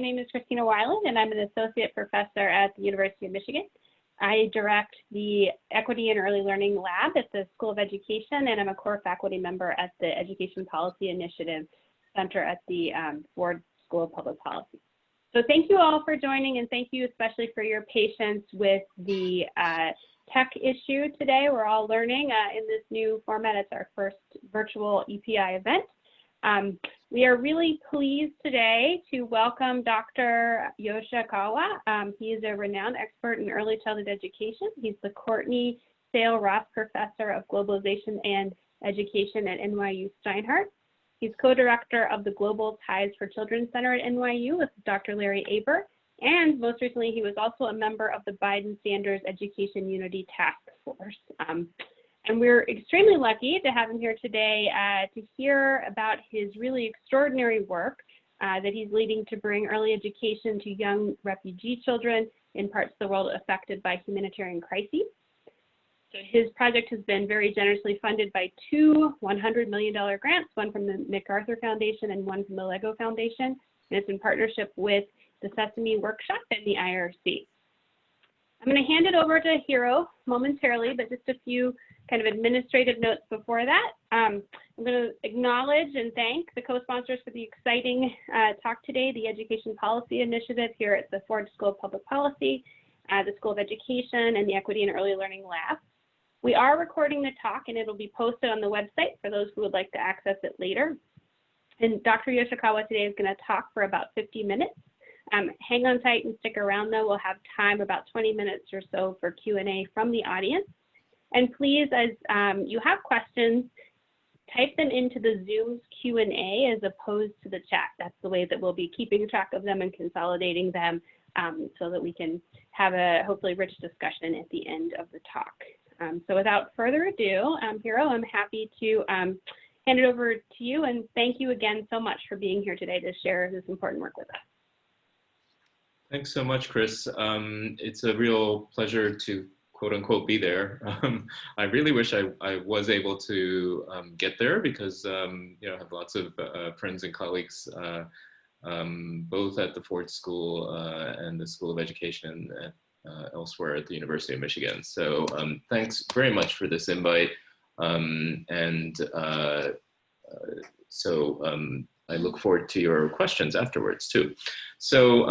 name is Christina Weiland, and I'm an associate professor at the University of Michigan. I direct the Equity and Early Learning Lab at the School of Education, and I'm a core faculty member at the Education Policy Initiative Center at the um, Ford School of Public Policy. So thank you all for joining, and thank you especially for your patience with the uh, tech issue today. We're all learning uh, in this new format. It's our first virtual EPI event. Um, we are really pleased today to welcome Dr. Yoshikawa. Um, he is a renowned expert in early childhood education. He's the Courtney Sale Ross Professor of Globalization and Education at NYU Steinhardt. He's co-director of the Global Ties for Children Center at NYU with Dr. Larry Aber. And most recently, he was also a member of the Biden Sanders Education Unity Task Force. Um, and we're extremely lucky to have him here today uh, to hear about his really extraordinary work uh, that he's leading to bring early education to young refugee children in parts of the world affected by humanitarian crises. So his project has been very generously funded by two $100 million grants, one from the MacArthur Foundation and one from the LEGO Foundation. And it's in partnership with the Sesame Workshop and the IRC. I'm going to hand it over to Hiro momentarily, but just a few kind of administrative notes before that. Um, I'm going to acknowledge and thank the co-sponsors for the exciting uh, talk today, the Education Policy Initiative here at the Ford School of Public Policy, uh, the School of Education, and the Equity and Early Learning Lab. We are recording the talk and it'll be posted on the website for those who would like to access it later. And Dr. Yoshikawa today is going to talk for about 50 minutes. Um, hang on tight and stick around though. We'll have time about 20 minutes or so for Q&A from the audience. And please, as um, you have questions, type them into the Zoom's Q&A as opposed to the chat. That's the way that we'll be keeping track of them and consolidating them um, so that we can have a hopefully rich discussion at the end of the talk. Um, so without further ado, um, Hiro, I'm happy to um, hand it over to you and thank you again so much for being here today to share this important work with us. Thanks so much, Chris. Um, it's a real pleasure to quote unquote be there. Um, I really wish I, I was able to um, get there because um, you know I have lots of uh, friends and colleagues uh, um, both at the Ford School uh, and the School of Education at, uh, elsewhere at the University of Michigan. So um, thanks very much for this invite. Um, and uh, uh, so I look forward to your questions afterwards too. So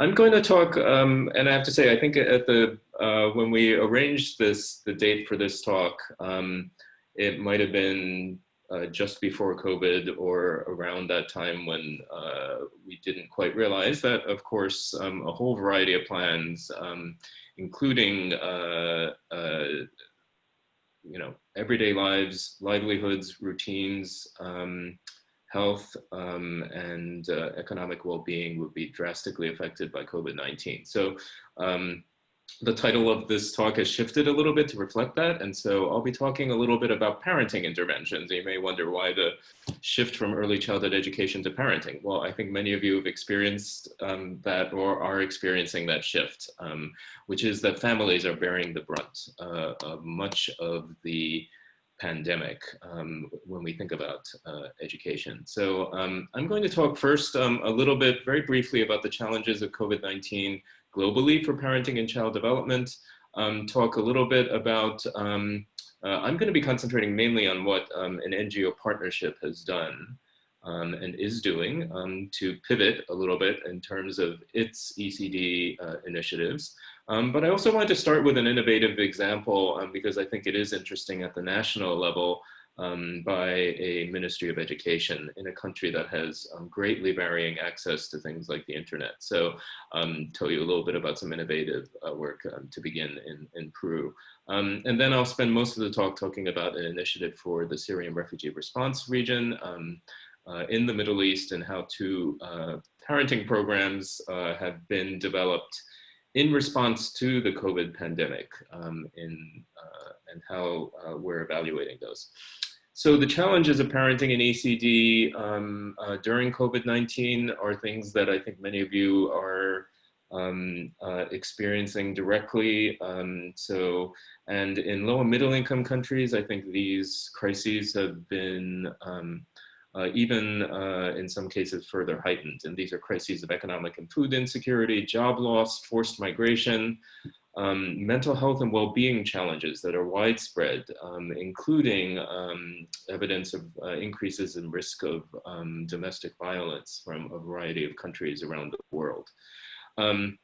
I'm going to talk, and I have to say, I think at the uh, when we arranged this, the date for this talk, um, it might have been uh, just before COVID or around that time when uh, we didn't quite realize that, of course, um, a whole variety of plans, um, including, uh, uh, you know, everyday lives, livelihoods, routines, um, health um, and uh, economic well-being would be drastically affected by COVID-19. So um, the title of this talk has shifted a little bit to reflect that. And so I'll be talking a little bit about parenting interventions. You may wonder why the shift from early childhood education to parenting. Well, I think many of you have experienced um, that or are experiencing that shift, um, which is that families are bearing the brunt uh, of much of the pandemic um, when we think about uh, education. So um, I'm going to talk first um, a little bit very briefly about the challenges of COVID-19 globally for parenting and child development, um, talk a little bit about, um, uh, I'm going to be concentrating mainly on what um, an NGO partnership has done and is doing to pivot a little bit in terms of its ECD uh, initiatives. Um, but I also wanted to start with an innovative example um, because I think it is interesting at the national level um, by a Ministry of Education in a country that has um, greatly varying access to things like the internet. So um, tell you a little bit about some innovative uh, work um, to begin in, in Peru. Um, and then I'll spend most of the talk talking about an initiative for the Syrian refugee response region uh, in the Middle East and how two uh, parenting programs uh, have been developed in response to the COVID pandemic um, in, uh, and how uh, we're evaluating those. So the challenges of parenting in ECD um, uh, during COVID-19 are things that I think many of you are um, uh, experiencing directly. Um, so, and in low and middle income countries, I think these crises have been um, uh, even uh, in some cases further heightened. And these are crises of economic and food insecurity, job loss, forced migration, um, mental health and well-being challenges that are widespread, um, including um, evidence of uh, increases in risk of um, domestic violence from a variety of countries around the world. Um,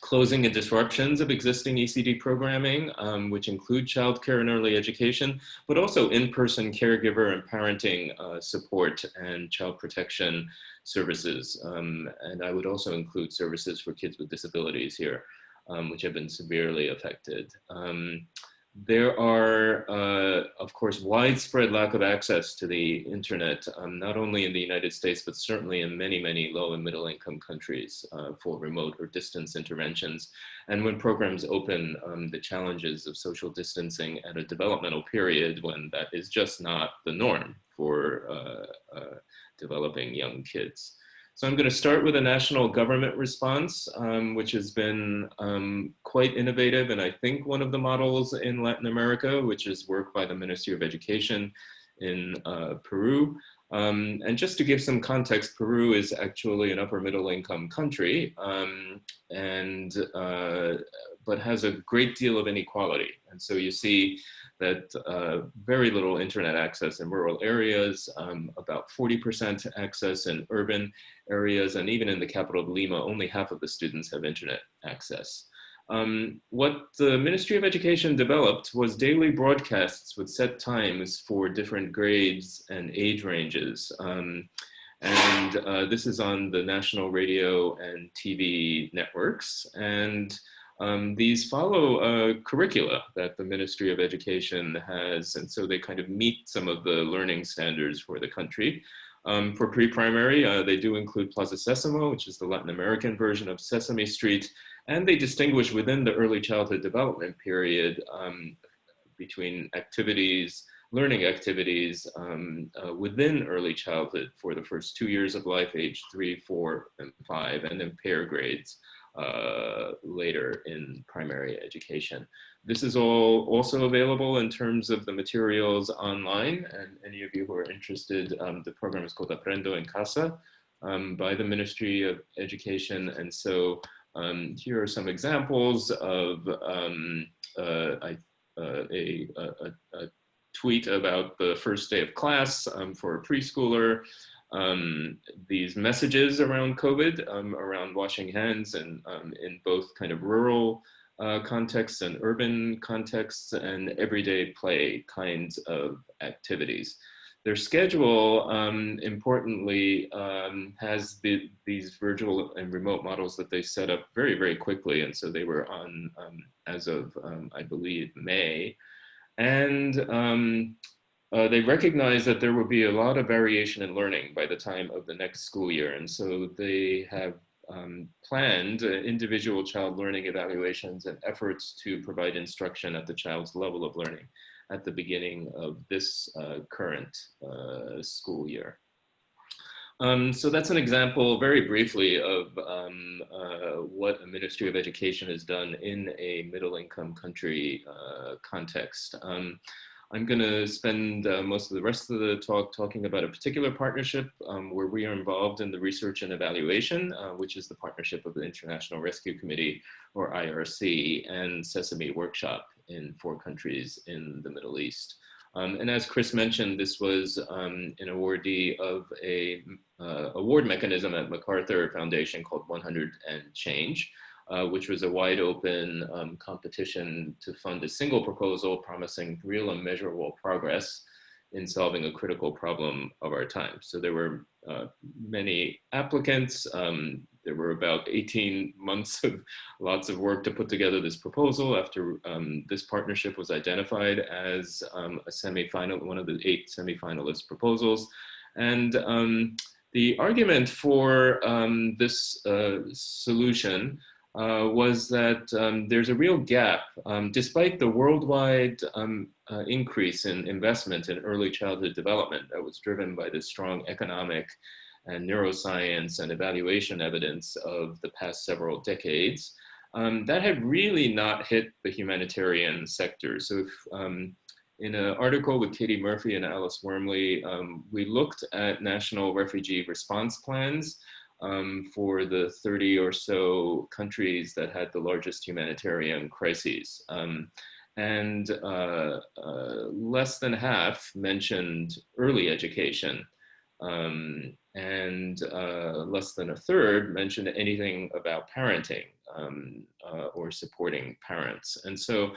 closing and disruptions of existing ECD programming, um, which include childcare and early education, but also in-person caregiver and parenting uh, support and child protection services. And I would also include services for kids with disabilities here, um, which have been severely affected. Um, there are, uh, of course, widespread lack of access to the internet, um, not only in the United States, but certainly in many, many low and middle income countries uh, for remote or distance interventions. And when programs open, um, the challenges of social distancing at a developmental period when that is just not the norm for uh, uh developing young kids. So I'm going to start with a national government response, um, which has been um, quite innovative and I think one of the models in Latin America, which is work by the Ministry of Education in uh, Peru. Um, and just to give some context, Peru is actually an upper middle income country um, and uh, but has a great deal of inequality. And so you see that uh, very little internet access in rural areas, um, about 40% access in urban areas, and even in the capital of Lima, only half of the students have internet access. Um, what the Ministry of Education developed was daily broadcasts with set times for different grades and age ranges. Um, and uh, this is on the national radio and TV networks. And um, these follow curricula that the Ministry of Education has, and so they kind of meet some of the learning standards for the country. Um, for pre-primary, uh, they do include Plaza Sesamo, which is the Latin American version of Sesame Street, and they distinguish within the early childhood development period um, between activities, learning activities um, uh, within early childhood for the first two years of life, age three, four, and five, and then pair grades uh, later in primary education. This is all also available in terms of the materials online and any of you who are interested, um, the program is called Aprendo en Casa um, by the Ministry of Education. And so um, here are some examples of um, uh, I, uh, a, a, a, tweet about the first day of class um, for a preschooler, um, these messages around COVID, um, around washing hands and um, in both kind of rural uh, contexts and urban contexts and everyday play kinds of activities. Their schedule, um, importantly, um, has the, these virtual and remote models that they set up very, very quickly. And so they were on um, as of, I believe, May. And uh, they recognize that there will be a lot of variation in learning by the time of the next school year. And so they have um, planned uh, individual child learning evaluations and efforts to provide instruction at the child's level of learning at the beginning of this uh, current uh, school year. Um, so that's an example very briefly of um, uh, what a Ministry of Education has done in a middle income country uh, context. Um, I'm going to spend uh, most of the rest of the talk talking about a particular partnership um, where we are involved in the research and evaluation, uh, which is the partnership of the International Rescue Committee, or IRC, and Sesame Workshop in four countries in the Middle East. Um, and as Chris mentioned, this was um, an awardee of a uh, award mechanism at MacArthur Foundation called 100 and Change, uh, which was a wide open um, competition to fund a single proposal promising real and measurable progress in solving a critical problem of our time. So there were uh, many applicants. Um, there were about 18 months of lots of work to put together this proposal after um, this partnership was identified as um, a semi-final, one of the eight semi-finalist proposals. And um, the argument for um, this uh, solution uh, was that um, there's a real gap, um, despite the worldwide um, uh, increase in investment in early childhood development that was driven by the strong economic and neuroscience and evaluation evidence of the past several decades, um, that had really not hit the humanitarian sector. So if, um, in an article with Katie Murphy and Alice Wuermli, um, we looked at national refugee response plans um, for the 30 or so countries that had the largest humanitarian crises. Um, and uh, uh, less than half mentioned early education. Um, and uh, less than a third mentioned anything about parenting um, uh, or supporting parents. And so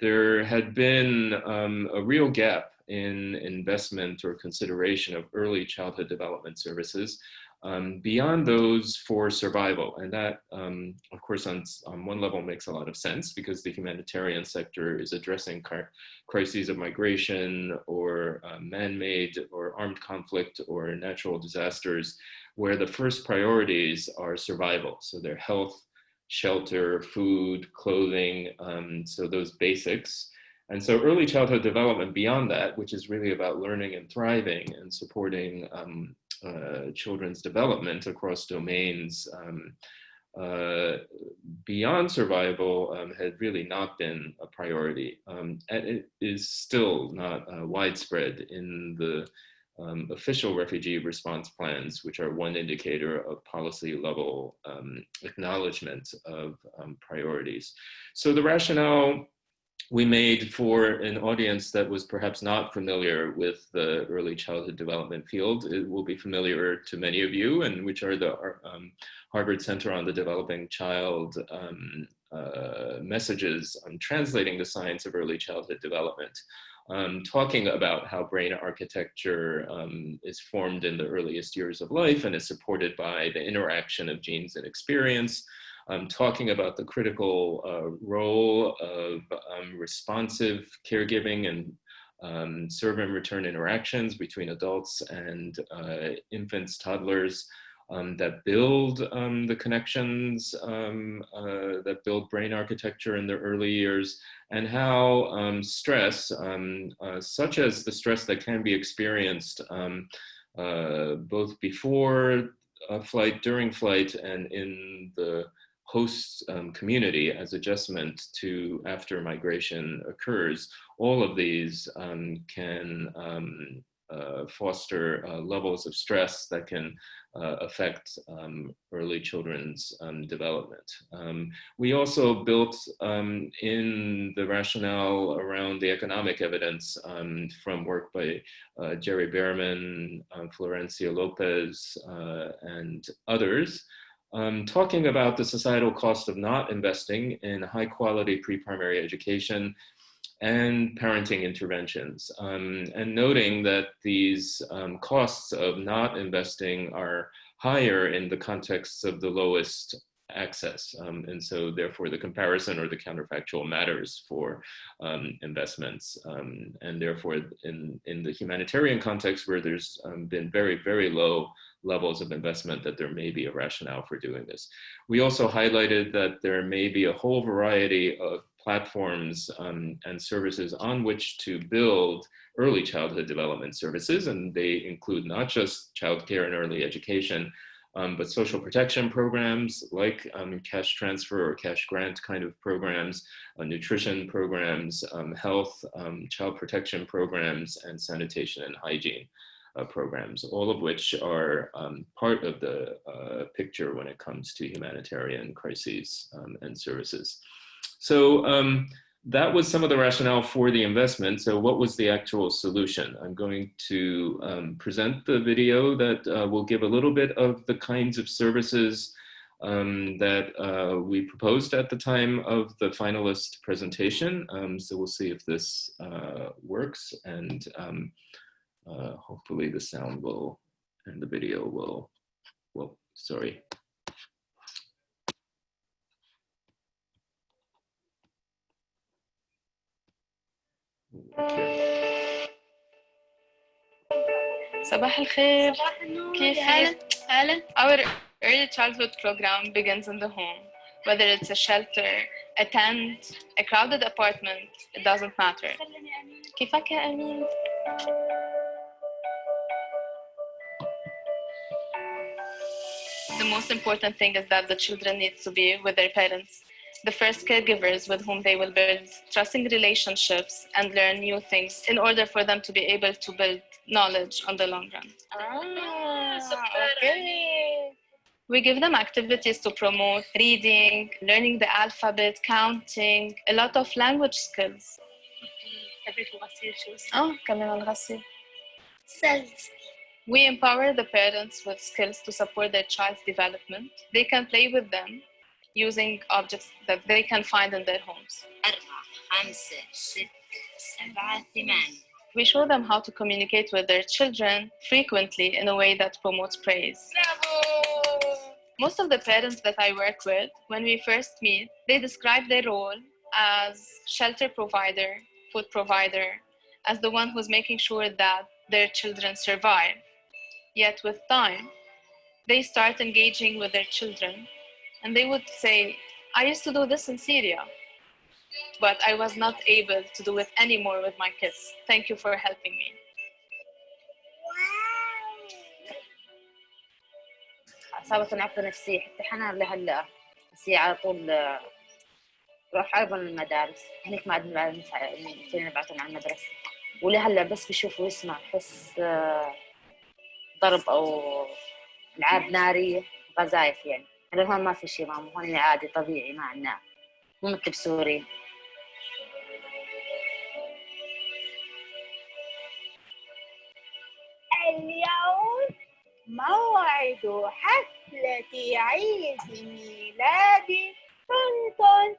there had been um, a real gap in investment or consideration of early childhood development services um, beyond those for survival. And that, um, of course, on, on one level makes a lot of sense because the humanitarian sector is addressing crises of migration or uh, man-made or armed conflict or natural disasters where the first priorities are survival. So their health, shelter, food, clothing, um, so those basics. And so early childhood development beyond that, which is really about learning and thriving and supporting um, uh, children's development across domains um, uh, beyond survival um, had really not been a priority. Um, and it is still not uh, widespread in the um, official refugee response plans, which are one indicator of policy level um, acknowledgement of priorities. So the rationale we made for an audience that was perhaps not familiar with the early childhood development field. It will be familiar to many of you and which are the um, Harvard Center on the Developing Child um, uh, messages on translating the science of early childhood development. Um, talking about how brain architecture um, is formed in the earliest years of life and is supported by the interaction of genes and experience, um, talking about the critical uh, role of um, responsive caregiving and um, serve and return interactions between adults and uh, infants, toddlers, um, that build um, the connections um, uh, that build brain architecture in the early years, and how um, stress, um, uh, such as the stress that can be experienced uh, both before flight, during flight, and in the host um, community as adjustment to after migration occurs, all of these um, can um, uh, foster uh, levels of stress that can uh, affect um, early children's um, development. Um, we also built in the rationale around the economic evidence from work by uh, Jere Behrman, Florencia Lopez, uh, and others um, talking about the societal cost of not investing in high quality pre-primary education and parenting interventions um, and noting that these um, costs of not investing are higher in the contexts of the lowest access. Um, and so therefore the comparison or the counterfactual matters for um, investments. Um, and therefore in, in the humanitarian context where there's um, been very, very low levels of investment that there may be a rationale for doing this. We also highlighted that there may be a whole variety of platforms um, and services on which to build early childhood development services. And they include not just childcare and early education, um, but social protection programs like um, cash transfer or cash grant kind of programs, uh, nutrition programs, um, health, um, child protection programs, and sanitation and hygiene programs, all of which are um, part of the uh, picture when it comes to humanitarian crises um, and services. So um, that was some of the rationale for the investment. So what was the actual solution? I'm going to um, present the video that uh, will give a little bit of the kinds of services um, that uh, we proposed at the time of the finalist presentation. Um, so we'll see if this uh, works and uh, hopefully the sound will and the video will, well, sorry. صباح الخير كيفك؟ هلا Our early childhood program begins in the home. Whether it's a shelter, a tent, a crowded apartment, it doesn't matter. كيفك يا أمين؟ most important thing is that the children need to be with their parents. the first caregivers with whom they will build trusting relationships and learn new things in order for them to be able to build knowledge on the long run. Ah, okay. We give them activities to promote reading, learning the alphabet, counting, a lot of language skills. Oh, كمان الغسيل. Cells. We empower the parents with skills to support their child's development. They can play with them using objects that they can find in their homes. We show them how to communicate with their children frequently in a way that promotes praise. Most of the parents that I work with, when we first meet, they describe their role as shelter provider, food provider, as the one who's making sure that their children survive. Yet with time, they start engaging with their children and they would say, I used to do this in Syria, but I was not able to do it anymore with my kids. Thank you for helping me. أصابتني عقدة نفسية حتى حنان لهلا بس هي على طول آه، روح أيضا المدارس هنيك ما عندنا فينا نبعتهم على المدرسة ولهلا بس بشوف ويسمع بحس آه، ضرب أو ألعاب نارية قذايف يعني. هذا هون ما في شيء ماما هون عادي طبيعي ما عندنا مو مثل بسوريا اليوم موعد حفلة عيد ميلادي طنطن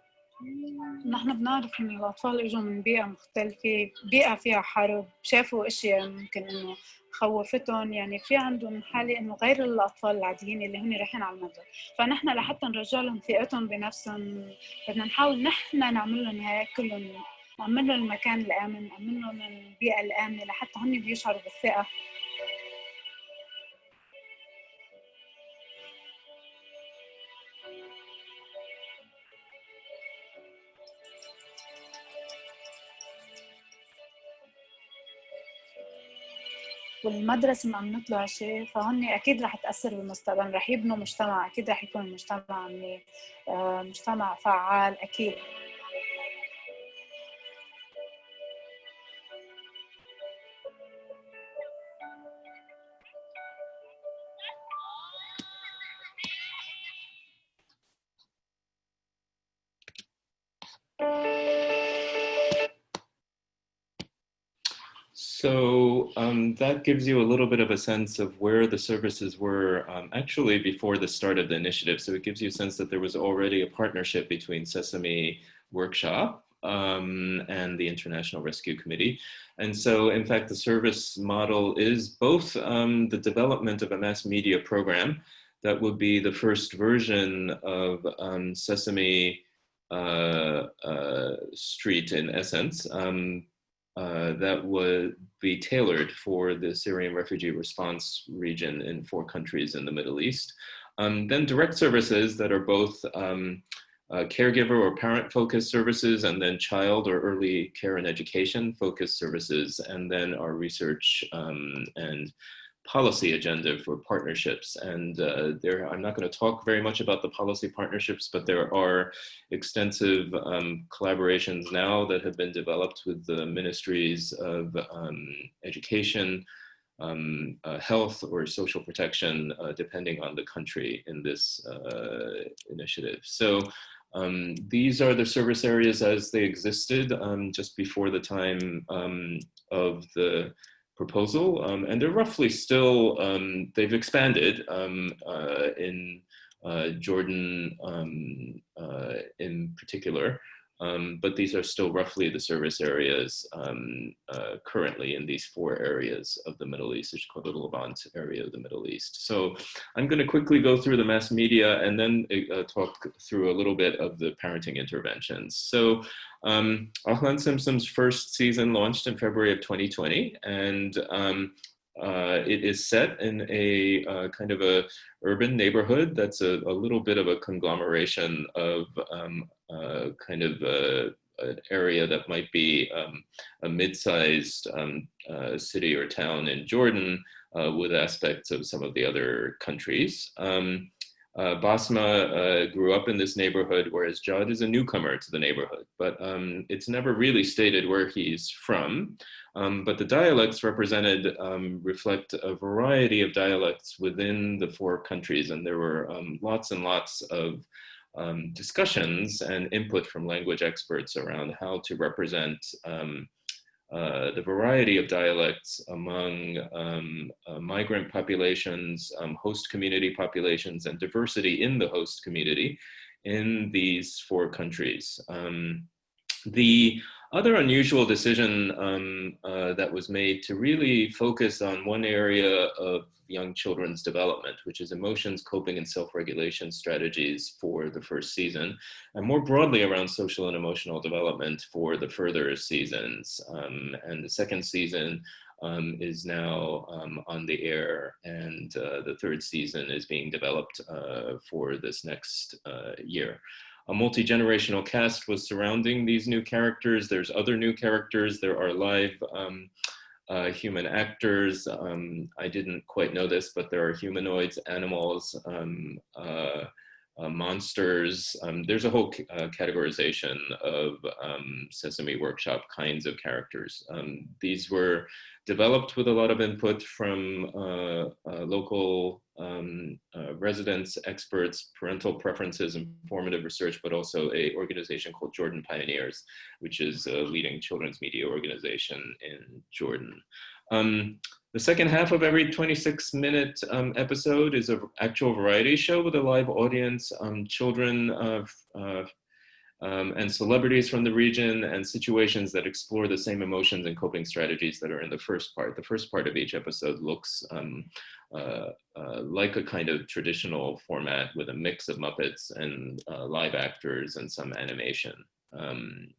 نحن بنعرف إن الأطفال إجوا من بيئة مختلفة بيئة فيها حرب. شافوا أشياء ممكن إنه خوفتهم يعني في عندهم حالة إنه غير الأطفال العاديين اللي هن رايحين على المدرسة. فنحن لحتى نرجع لهم ثقتهم بنفسهم بدنا نحاول نحن نعمل لهم هيك كلهم نعمل لهم المكان الآمن نعمل لهم البيئة الآمنة لحتى هن بيشعروا والمدرسة ما بنطلع شيء فهن أكيد رح تأثر بالمستقبل رح يبنوا مجتمع أكيد رح يكون المجتمع آه، مجتمع فعال أكيد. That gives you a little bit of a sense of where the services were um, actually before the start of the initiative. So it gives you a sense that there was already a partnership between Sesame Workshop um, and the International Rescue Committee. And so in fact, the service model is both um, the development of a mass media program that would be the first version of um, Sesame uh, uh, Street in essence, um, uh, that would be tailored for the Syrian refugee response region in four countries in the Middle East. Um, then direct services that are both um, uh, caregiver or parent focused services and then child or early care and education focused services and then our research um, and policy agenda for partnerships. And uh, there, I'm not going to talk very much about the policy partnerships, but there are extensive um, collaborations now that have been developed with the ministries of um, education, um, uh, health or social protection, uh, depending on the country in this uh, initiative. So um, these are the service areas as they existed um, just before the time um, of the proposal, um, and they're roughly still, um, they've expanded um, uh, in uh, Jordan um, uh, in particular, um, but these are still roughly the service areas um, uh, currently in these four areas of the Middle East, which called the Levant area of the Middle East. So I'm going to quickly go through the mass media and then uh, talk through a little bit of the parenting interventions. So um, Ahlan Simsim's first season launched in February of 2020, and um, uh, it is set in a uh, kind of a urban neighborhood that's a, a, little bit of a conglomeration of um, uh, kind of a, an area that might be um, a mid-sized um, uh, city or town in Jordan uh, with aspects of some of the other countries. Um, uh, Basma uh, grew up in this neighborhood, whereas Jad is a newcomer to the neighborhood. But um, it's never really stated where he's from. Um, but the dialects represented um, reflect a variety of dialects within the four countries. And there were lots and lots of um, discussions and input from language experts around how to represent um, uh, the variety of dialects among um, uh, migrant populations, um, host community populations, and diversity in the host community in these four countries. Um, the other unusual decision um, uh, that was made to really focus on one area of young children's development, which is emotions, coping, and self-regulation strategies for the first season, and more broadly around social and emotional development for the further seasons. Um, and the second season um, is now um, on the air and uh, the third season is being developed uh, for this next uh, year a multi-generational cast was surrounding these new characters. There's other new characters. There are live um, uh, human actors. Um, I didn't quite know this, but there are humanoids, animals, um, uh, uh, monsters. Um, there's a whole uh, categorization of um, Sesame Workshop kinds of characters. Um, these were developed with a lot of input from uh, uh, local um, uh, residents, experts, parental preferences, informative research, but also a organization called Jordan Pioneers, which is a leading children's media organization in Jordan. Um, the second half of every 26 minute um, episode is an actual variety show with a live audience, um, children of um, and celebrities from the region and situations that explore the same emotions and coping strategies that are in the first part. The first part of each episode looks um, uh, uh, like a kind of traditional format with a mix of Muppets and uh, live actors and some animation. Um,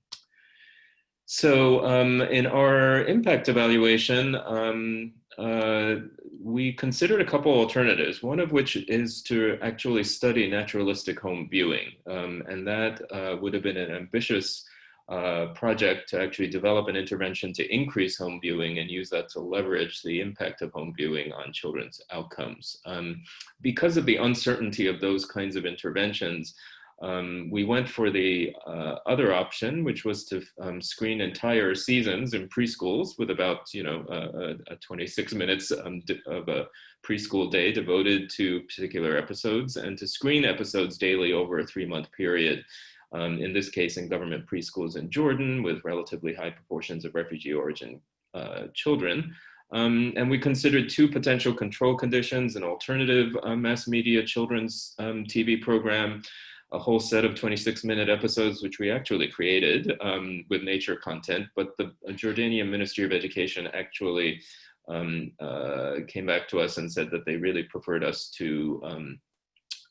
so um, in our impact evaluation, um, uh, we considered a couple alternatives, one of which is to actually study naturalistic home viewing. Um, and that uh, would have been an ambitious uh, project to actually develop an intervention to increase home viewing and use that to leverage the impact of home viewing on children's outcomes. Um, because of the uncertainty of those kinds of interventions, um, we went for the uh, other option, which was to um, screen entire seasons in preschools with about, you know, uh, 26 minutes um, of a preschool day devoted to particular episodes and to screen episodes daily over a three month period. Um, in this case, in government preschools in Jordan with relatively high proportions of refugee origin uh, children. Um, and we considered two potential control conditions, an alternative uh, mass media children's um, TV program a whole set of 26 minute episodes, which we actually created um, with nature content, but the Jordanian Ministry of Education actually um, uh, came back to us and said that they really preferred us to um,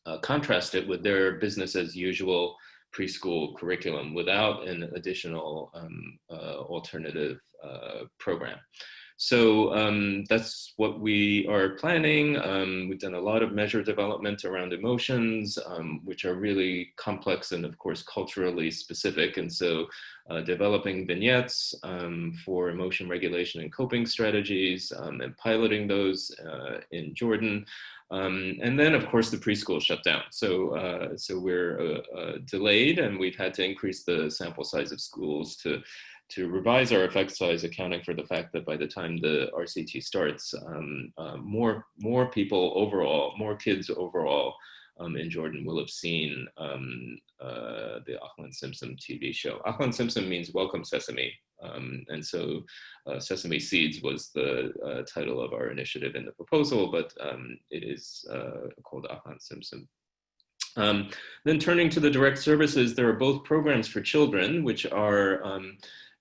uh, contrast it with their business as usual preschool curriculum without an additional um, uh, alternative uh, program. So um, that's what we are planning. Um, we've done a lot of measure development around emotions, um, which are really complex and of course culturally specific. And so uh, developing vignettes um, for emotion regulation and coping strategies um, and piloting those uh, in Jordan. Um, and then, of course, the preschool shut down. So, uh, so we're uh, uh, delayed, and we've had to increase the sample size of schools to to revise our effect size, accounting for the fact that by the time the RCT starts, um, uh, more, more people overall, more kids overall um, in Jordan will have seen um, uh, the Ahlan Simsim TV show. Ahlan Simsim means welcome sesame. Um, and so uh, Sesame Seeds was the uh, title of our initiative in the proposal, but um, it is uh, called Ahlan Simsim Um, then turning to the direct services, there are both programs for children, which are um,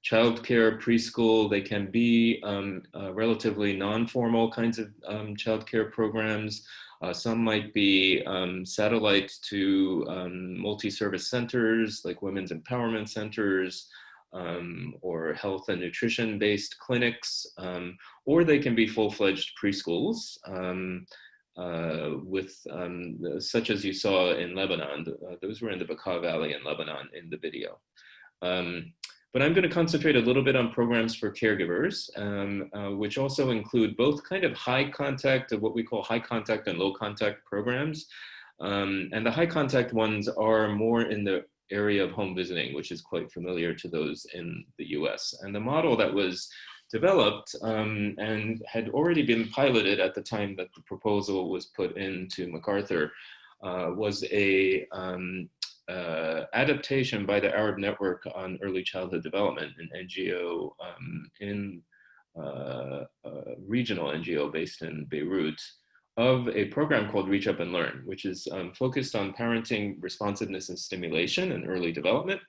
childcare, preschool, they can be um, uh, relatively non-formal kinds of um, childcare programs. Uh, some might be um, satellites to um, multi-service centers like women's empowerment centers um, or health and nutrition based clinics, um, or they can be full-fledged preschools. Uh, with um, such as you saw in Lebanon, uh, those were in the Bekaa Valley in Lebanon in the video. Um, but I'm going to concentrate a little bit on programs for caregivers, um, uh, which also include both kind of high contact what we call high contact and low contact programs. Um, and the high contact ones are more in the area of home visiting, which is quite familiar to those in the US. And the model that was developed um, and had already been piloted at the time that the proposal was put into MacArthur uh, was a um, uh, adaptation by the Arab Network on Early Childhood Development, an NGO um, in uh, regional NGO based in Beirut, of a program called Reach Up and Learn, which is um, focused on parenting responsiveness and stimulation and early development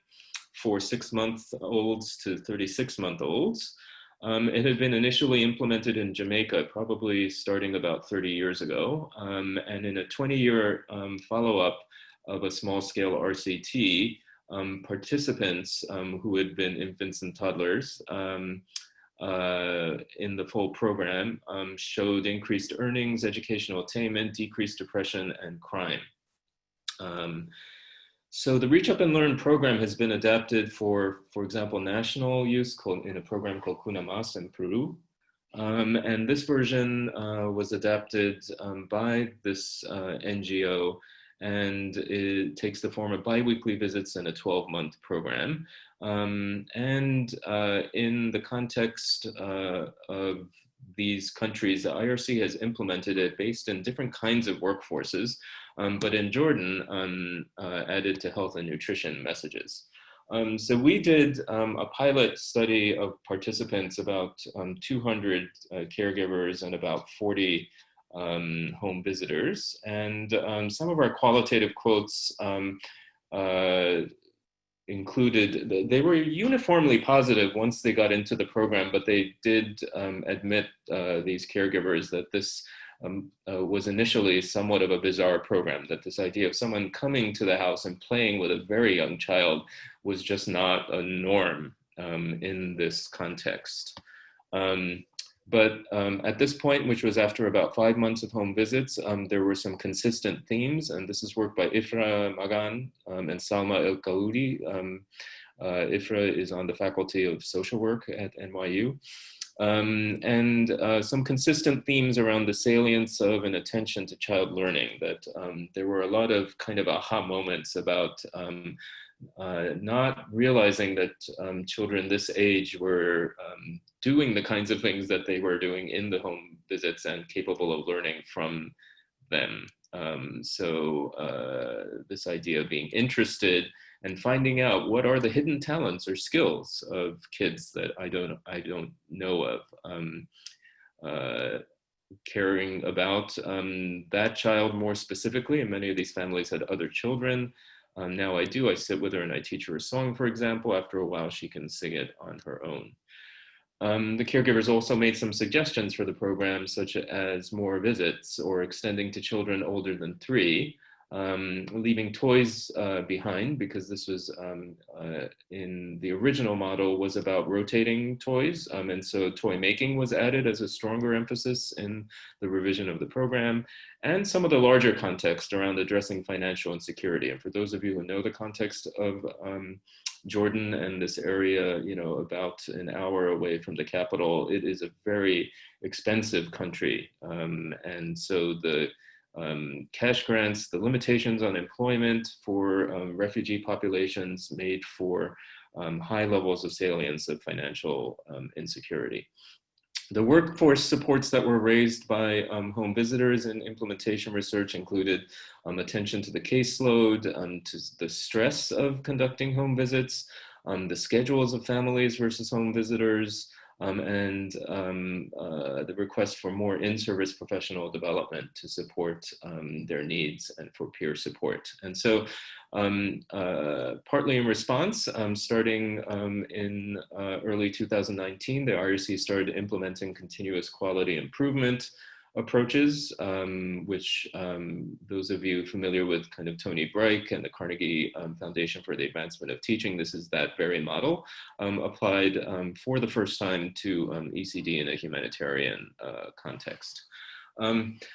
for six month olds to 36 month olds. Um, it had been initially implemented in Jamaica, probably starting about 30 years ago. Um, and in a 20 year um, follow up of a small scale RCT, um, participants um, who had been infants and toddlers um, uh, in the full program um, showed increased earnings, educational attainment, decreased depression, and crime. Um, so the Reach Up and Learn program has been adapted for, for example, national use called, in a program called Cuna Más in Peru. Um, and this version uh, was adapted by this uh, NGO and it takes the form of biweekly visits and a 12 month program. Um, and uh, in the context uh, of these countries, the IRC has implemented it based in different kinds of workforces, um, but in Jordan, um, uh, added to health and nutrition messages. Um, so we did um, a pilot study of participants, about um, 200 uh, caregivers and about 40 um, home visitors. And um, some of our qualitative quotes um, uh, included, they were uniformly positive once they got into the program, but they did um, admit, uh, these caregivers, that this um, uh, was initially somewhat of a bizarre program, that this idea of someone coming to the house and playing with a very young child was just not a norm um, in this context. Um, but um, at this point, which was after about five months of home visits, um, there were some consistent themes, and this is work by Ifrah Magan um, and Salma El Kaoudi. Um, uh, Ifrah is on the Faculty of Social Work at NYU. Um, and uh, some consistent themes around the salience of and attention to child learning, that um, there were a lot of kind of aha moments about uh, not realizing that um, children this age were um, doing the kinds of things that they were doing in the home visits and capable of learning from them. Um, so uh, this idea of being interested and finding out what are the hidden talents or skills of kids that I don't I don't know of. Um, uh, caring about um, that child more specifically, and many of these families had other children. Um, now I do, I sit with her and I teach her a song, for example. After a while, she can sing it on her own. Um, the caregivers also made some suggestions for the program, such as more visits or extending to children older than three, um, leaving toys uh, behind because this was um, uh, in the original model was about rotating toys. Um, and so toy making was added as a stronger emphasis in the revision of the program and some of the larger context around addressing financial insecurity. And for those of you who know the context of um, Jordan and this area, you know, about an hour away from the capital, it is a very expensive country. Um, and so the um, cash grants, the limitations on employment for um, refugee populations made for um, high levels of salience of financial um, insecurity. The workforce supports that were raised by um, home visitors and implementation research included um, attention to the caseload, to the stress of conducting home visits, the schedules of families versus home visitors, um, and um, uh, the request for more in-service professional development to support um, their needs and for peer support. And so um, uh, partly in response, um, starting um, in uh, early 2019, the IRC started implementing continuous quality improvement approaches, um, which um, those of you familiar with kind of Tony Bryk and the Carnegie um, Foundation for the Advancement of Teaching, this is that very model um, applied um, for the first time to um, ECD in a humanitarian uh, context.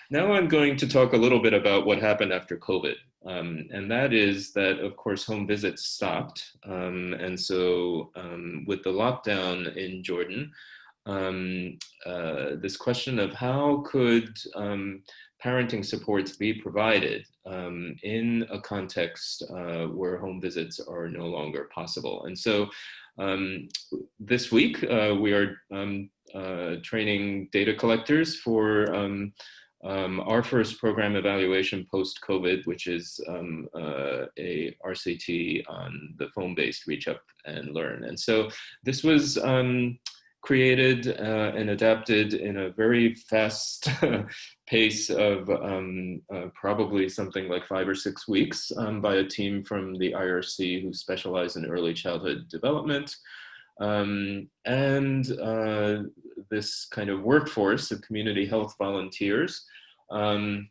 now I'm going to talk a little bit about what happened after COVID. and that is that, of course, home visits stopped. and so with the lockdown in Jordan, um, uh, this question of how could um, parenting supports be provided um, in a context uh, where home visits are no longer possible. And so um, this week uh, we are um, uh, training data collectors for um, um, our first program evaluation post-COVID, which is um, uh, a RCT on the phone-based reach up and learn. And so this was um, created uh, and adapted in a very fast pace of um, uh, probably something like five or six weeks um, by a team from the IRC who specialize in early childhood development. Um, and uh, this kind of workforce of community health volunteers um,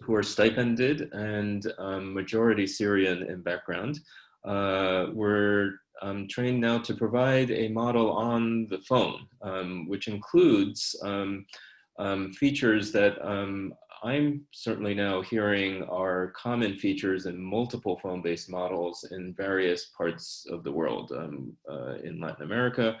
who are stipended and um, majority Syrian in background uh, were um, trained now to provide a model on the phone, um, which includes um, um, features that I'm certainly now hearing are common features in multiple phone-based models in various parts of the world, um, uh, in Latin America,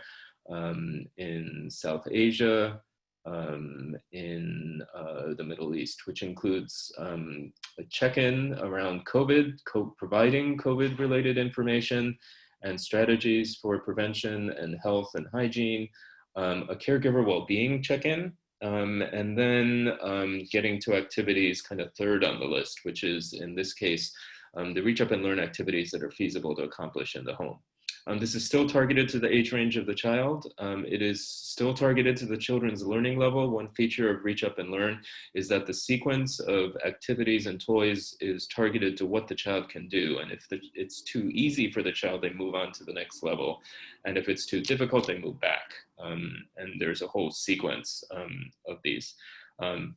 um, in South Asia, um, in uh, the Middle East, which includes um, a check-in around COVID, co providing COVID-related information and strategies for prevention and health and hygiene, um, a caregiver well-being check-in, um, and then um, getting to activities kind of third on the list, which is in this case, um, the reach up and learn activities that are feasible to accomplish in the home. Um, this is still targeted to the age range of the child. Um, it is still targeted to the children's learning level. One feature of Reach Up and Learn is that the sequence of activities and toys is targeted to what the child can do. And if the, it's too easy for the child, they move on to the next level. And if it's too difficult, they move back. Um, and there's a whole sequence um, of these. Um,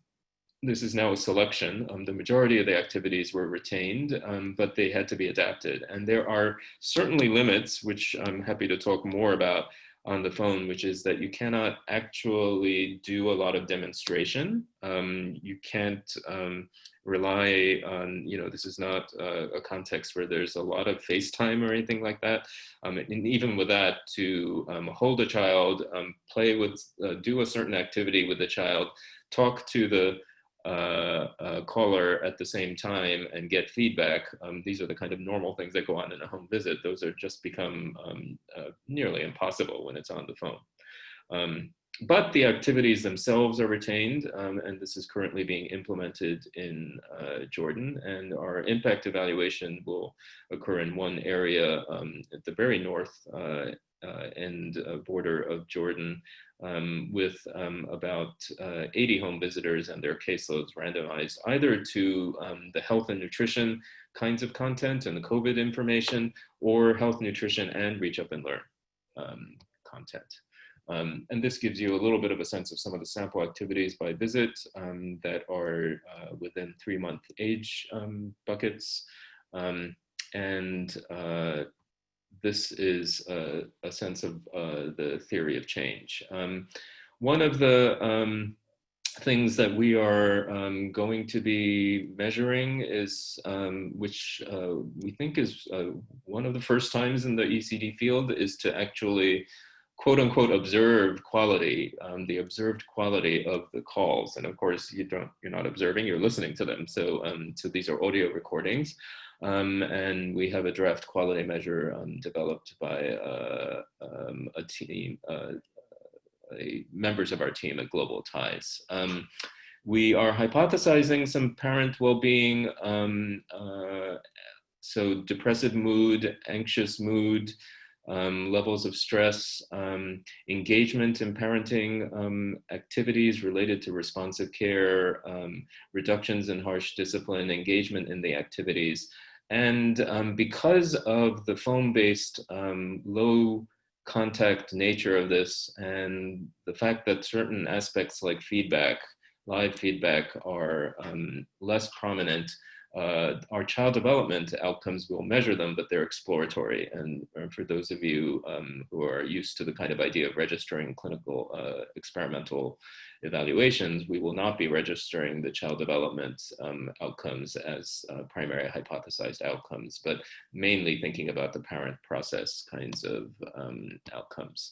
this is now a selection. Um, the majority of the activities were retained, um, but they had to be adapted. And there are certainly limits, which I'm happy to talk more about on the phone, which is that you cannot actually do a lot of demonstration. Um, you can't um, rely on, you know, this is not a, context where there's a lot of FaceTime or anything like that. Um, and even with that, to um, hold a child, play with, uh, do a certain activity with the child, talk to the uh, uh, caller at the same time and get feedback. Um, these are the kind of normal things that go on in a home visit. Those are just become um, uh, nearly impossible when it's on the phone. Um, but the activities themselves are retained, um, and this is currently being implemented in uh, Jordan. And our impact evaluation will occur in one area um, at the very north uh, uh, end border of Jordan um, with um, about uh, 80 home visitors and their caseloads randomized either to um, the health and nutrition kinds of content and the COVID information or health, nutrition, and reach up and learn um, content. Um, and this gives you a little bit of a sense of some of the sample activities by visit um, that are uh, within three month age buckets. and uh, this is a, a sense of uh, the theory of change. Um, one of the um, things that we are um, going to be measuring is, um, which uh, we think is uh, one of the first times in the ECD field, is to actually quote unquote observe quality, um, the observed quality of the calls. And of course, you don't, you're not observing, you're listening to them. So, um, so these are audio recordings. Um, and we have a draft quality measure um, developed by uh, um, a team, uh, a, members of our team at Global Ties. Um, we are hypothesizing some parent well-being, um, uh, so depressive mood, anxious mood, um, levels of stress, um, engagement in parenting um, activities related to responsive care, um, reductions in harsh discipline, engagement in the activities. And um, because of the phone-based um, low contact nature of this and the fact that certain aspects like feedback, live feedback are less prominent, uh, our child development outcomes, we'll measure them, but they're exploratory. And uh, for those of you um, who are used to the kind of idea of registering clinical uh, experimental evaluations, we will not be registering the child development um, outcomes as uh, primary hypothesized outcomes, but mainly thinking about the parent process kinds of um, outcomes.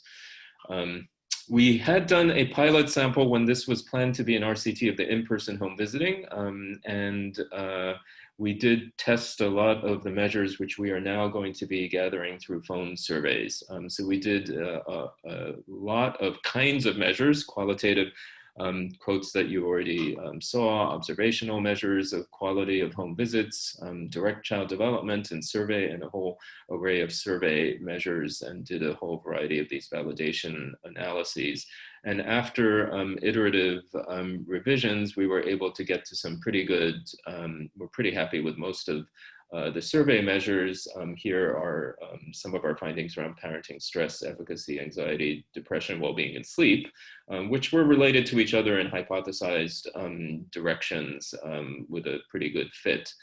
Um, we had done a pilot sample when this was planned to be an RCT of the in-person home visiting, um, and uh, we did test a lot of the measures which we are now going to be gathering through phone surveys. Um, so we did uh, a, a, lot of kinds of measures, qualitative um, quotes that you already um, saw, observational measures of quality of home visits, um, direct child development and survey, and a whole array of survey measures, and did a whole variety of these validation analyses. And after um, iterative um, revisions, we were able to get to some pretty good, um, we're pretty happy with most of uh, the survey measures um, here are um, some of our findings around parenting stress, efficacy, anxiety, depression, well-being, and sleep, um, which were related to each other in hypothesized um, directions um, with a pretty good fit.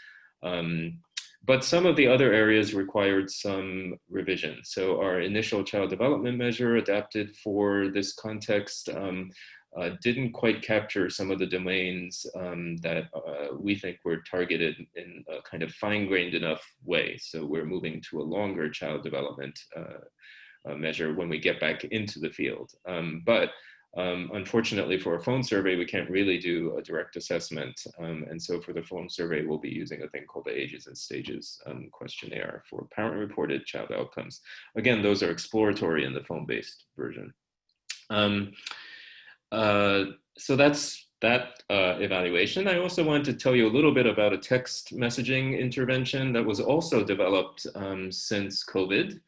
Um, but some of the other areas required some revision. So our initial child development measure adapted for this context uh, didn't quite capture some of the domains um, that uh, we think were targeted in a kind of fine-grained enough way. So we're moving to a longer child development uh, uh measure when we get back into the field. Um, but um, unfortunately for a phone survey, we can't really do a direct assessment. Um, and so for the phone survey, we'll be using a thing called the ages and stages um, questionnaire for parent reported child outcomes. Again, those are exploratory in the phone-based version. Um, uh, so that's that uh, evaluation. I also wanted to tell you a little bit about a text messaging intervention that was also developed um, since COVID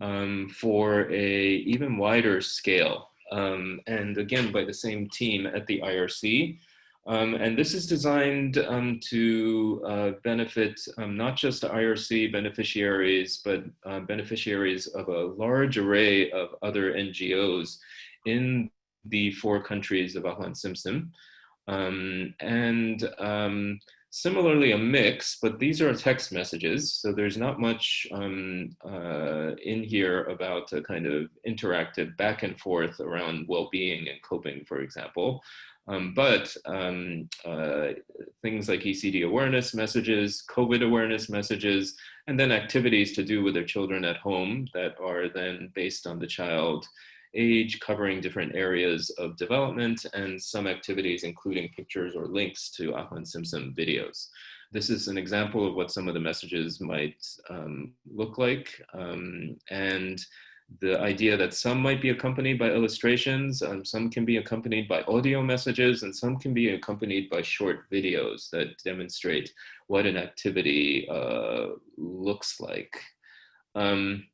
um, for a even wider scale. Um, and again, by the same team at the IRC. Um, and this is designed um, to uh, benefit um, not just IRC beneficiaries, but uh, beneficiaries of a large array of other NGOs in the four countries of Ahlan Simsim. Um, and um, similarly a mix, but these are text messages. So there's not much um, uh, in here about a kind of interactive back and forth around well-being and coping, for example. Um, but um, uh, things like ECD awareness messages, COVID awareness messages, and then activities to do with their children at home that are then based on the child age, covering different areas of development and some activities including pictures or links to Ahlan Simsim videos. This is an example of what some of the messages might um, look like. Um, and the idea that some might be accompanied by illustrations, um, some can be accompanied by audio messages, and some can be accompanied by short videos that demonstrate what an activity uh, looks like. Um,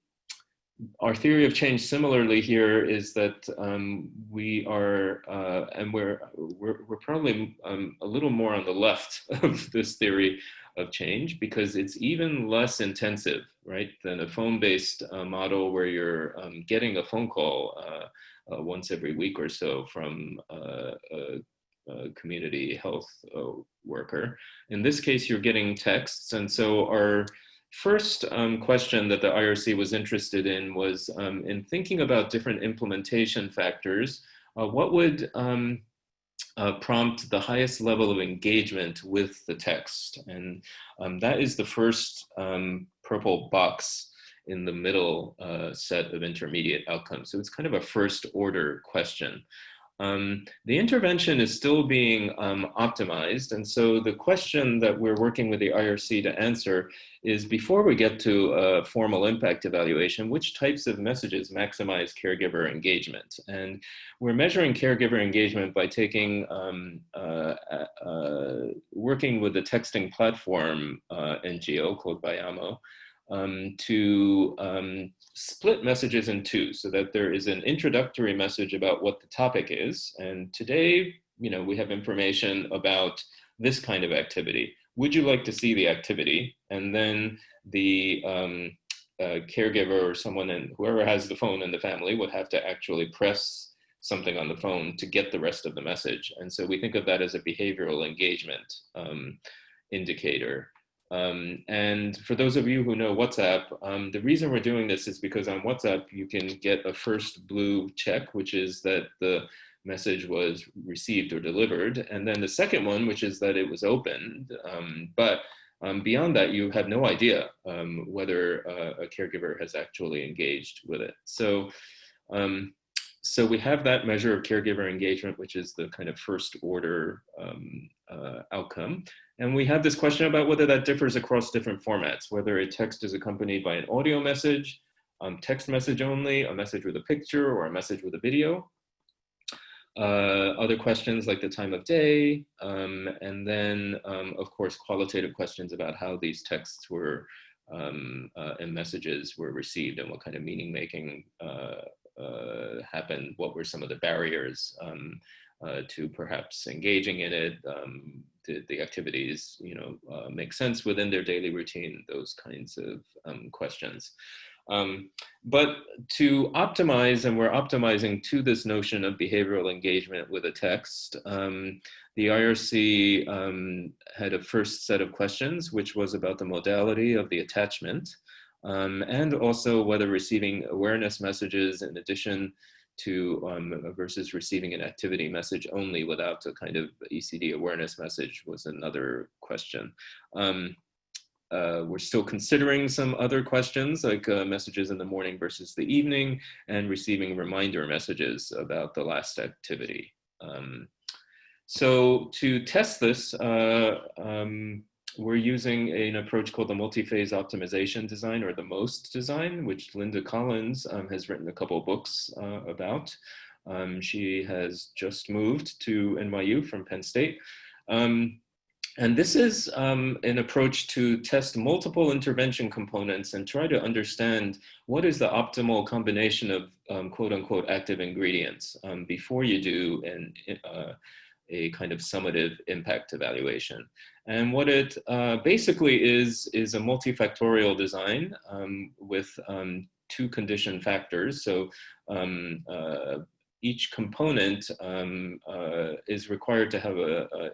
our theory of change similarly here is that um, we are, uh, and we're, we're, we're probably um, a little more on the left of this theory of change because it's even less intensive, right, than a phone-based uh, model where you're um, getting a phone call uh, uh once every week or so from uh, a, a community health uh, worker. In this case, you're getting texts, and so our first um, question that the IRC was interested in was um, in thinking about different implementation factors, uh, what would um, uh, prompt the highest level of engagement with the text? And um, that is the first um, purple box in the middle uh, set of intermediate outcomes. So it's kind of a first order question. Um, the intervention is still being um, optimized. And so the question that we're working with the IRC to answer is before we get to a formal impact evaluation, which types of messages maximize caregiver engagement? And we're measuring caregiver engagement by taking, um, uh, uh, working with the texting platform uh, NGO called Viamo, um, to um, split messages in two so that there is an introductory message about what the topic is. And today, you know, we have information about this kind of activity. Would you like to see the activity? And then the um, uh, caregiver or someone and whoever has the phone in the family would have to actually press something on the phone to get the rest of the message. And so we think of that as a behavioral engagement um, indicator. Um, and for those of you who know WhatsApp, um, the reason we're doing this is because on WhatsApp, you can get a first blue check, which is that the message was received or delivered. And then the second one, which is that it was opened. Um, but um, beyond that, you have no idea um, whether uh, a caregiver has actually engaged with it. So um, so we have that measure of caregiver engagement, which is the kind of first order uh, outcome. And we have this question about whether that differs across different formats, whether a text is accompanied by an audio message, um, text message only, a message with a picture, or a message with a video. Uh, other questions like the time of day, um, and then, um, of course, qualitative questions about how these texts were um, uh, and messages were received and what kind of meaning making uh, uh, happened, what were some of the barriers um, uh, to perhaps engaging in it, um, did the activities you know, uh, make sense within their daily routine, those kinds of um, questions. Um, but to optimize, and we're optimizing to this notion of behavioral engagement with a text, um, the IRC um, had a first set of questions, which was about the modality of the attachment, um, and also whether receiving awareness messages in addition to um, versus receiving an activity message only without a kind of ECD awareness message was another question. Um, uh, we're still considering some other questions like uh, messages in the morning versus the evening and receiving reminder messages about the last activity. Um, so to test this, uh, um, we're using an approach called the multi-phase optimization design or the MOST design, which Linda Collins um, has written a couple books uh, about. Um, she has just moved to NYU from Penn State. Um, and this is um, an approach to test multiple intervention components and try to understand what is the optimal combination of um, quote unquote active ingredients um, before you do an, uh, a kind of summative impact evaluation. And what it uh, basically is, is a multifactorial design um, with um, two condition factors. So um, uh, each component um, uh, is required to have a, a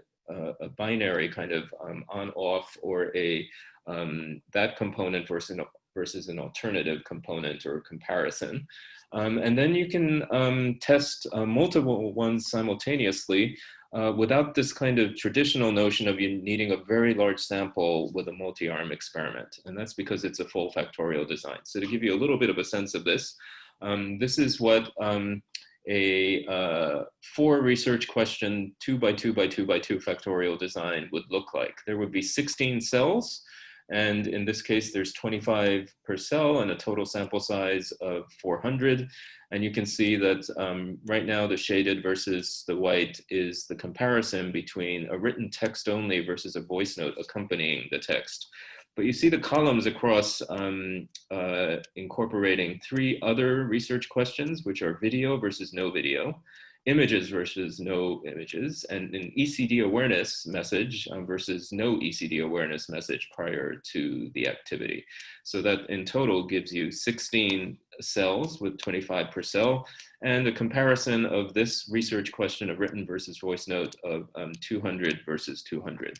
a binary kind of um, on off or a um, that component versus an, versus an alternative component or comparison. Um, and then you can um, test uh, multiple ones simultaneously uh, without this kind of traditional notion of you needing a very large sample with a multi-arm experiment. And that's because it's a full factorial design. So to give you a little bit of a sense of this, um, this is what um, a uh, four research question, two by two by two by two factorial design would look like. There would be 16 cells, and in this case, there's 25 per cell and a total sample size of 400. And you can see that um, right now the shaded versus the white is the comparison between a written text only versus a voice note accompanying the text. But you see the columns across um, uh, incorporating three other research questions, which are video versus no video, images versus no images, and an ECD awareness message um, versus no ECD awareness message prior to the activity. So that in total gives you 16 cells with 25 per cell, and a comparison of this research question of written versus voice note of um, 200 versus 200.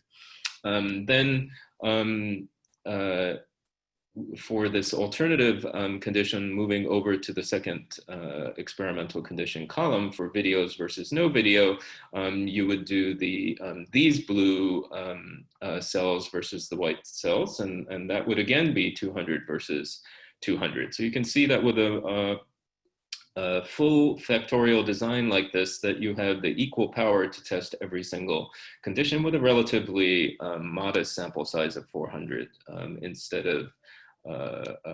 Um, then um, uh, for this alternative um, condition, moving over to the second uh, experimental condition column for videos versus no video, um, you would do the um, these blue um, uh, cells versus the white cells, and, and that would again be 200 versus 200. So you can see that with a, a a full factorial design like this that you have the equal power to test every single condition with a relatively um, modest sample size of 400 um, instead of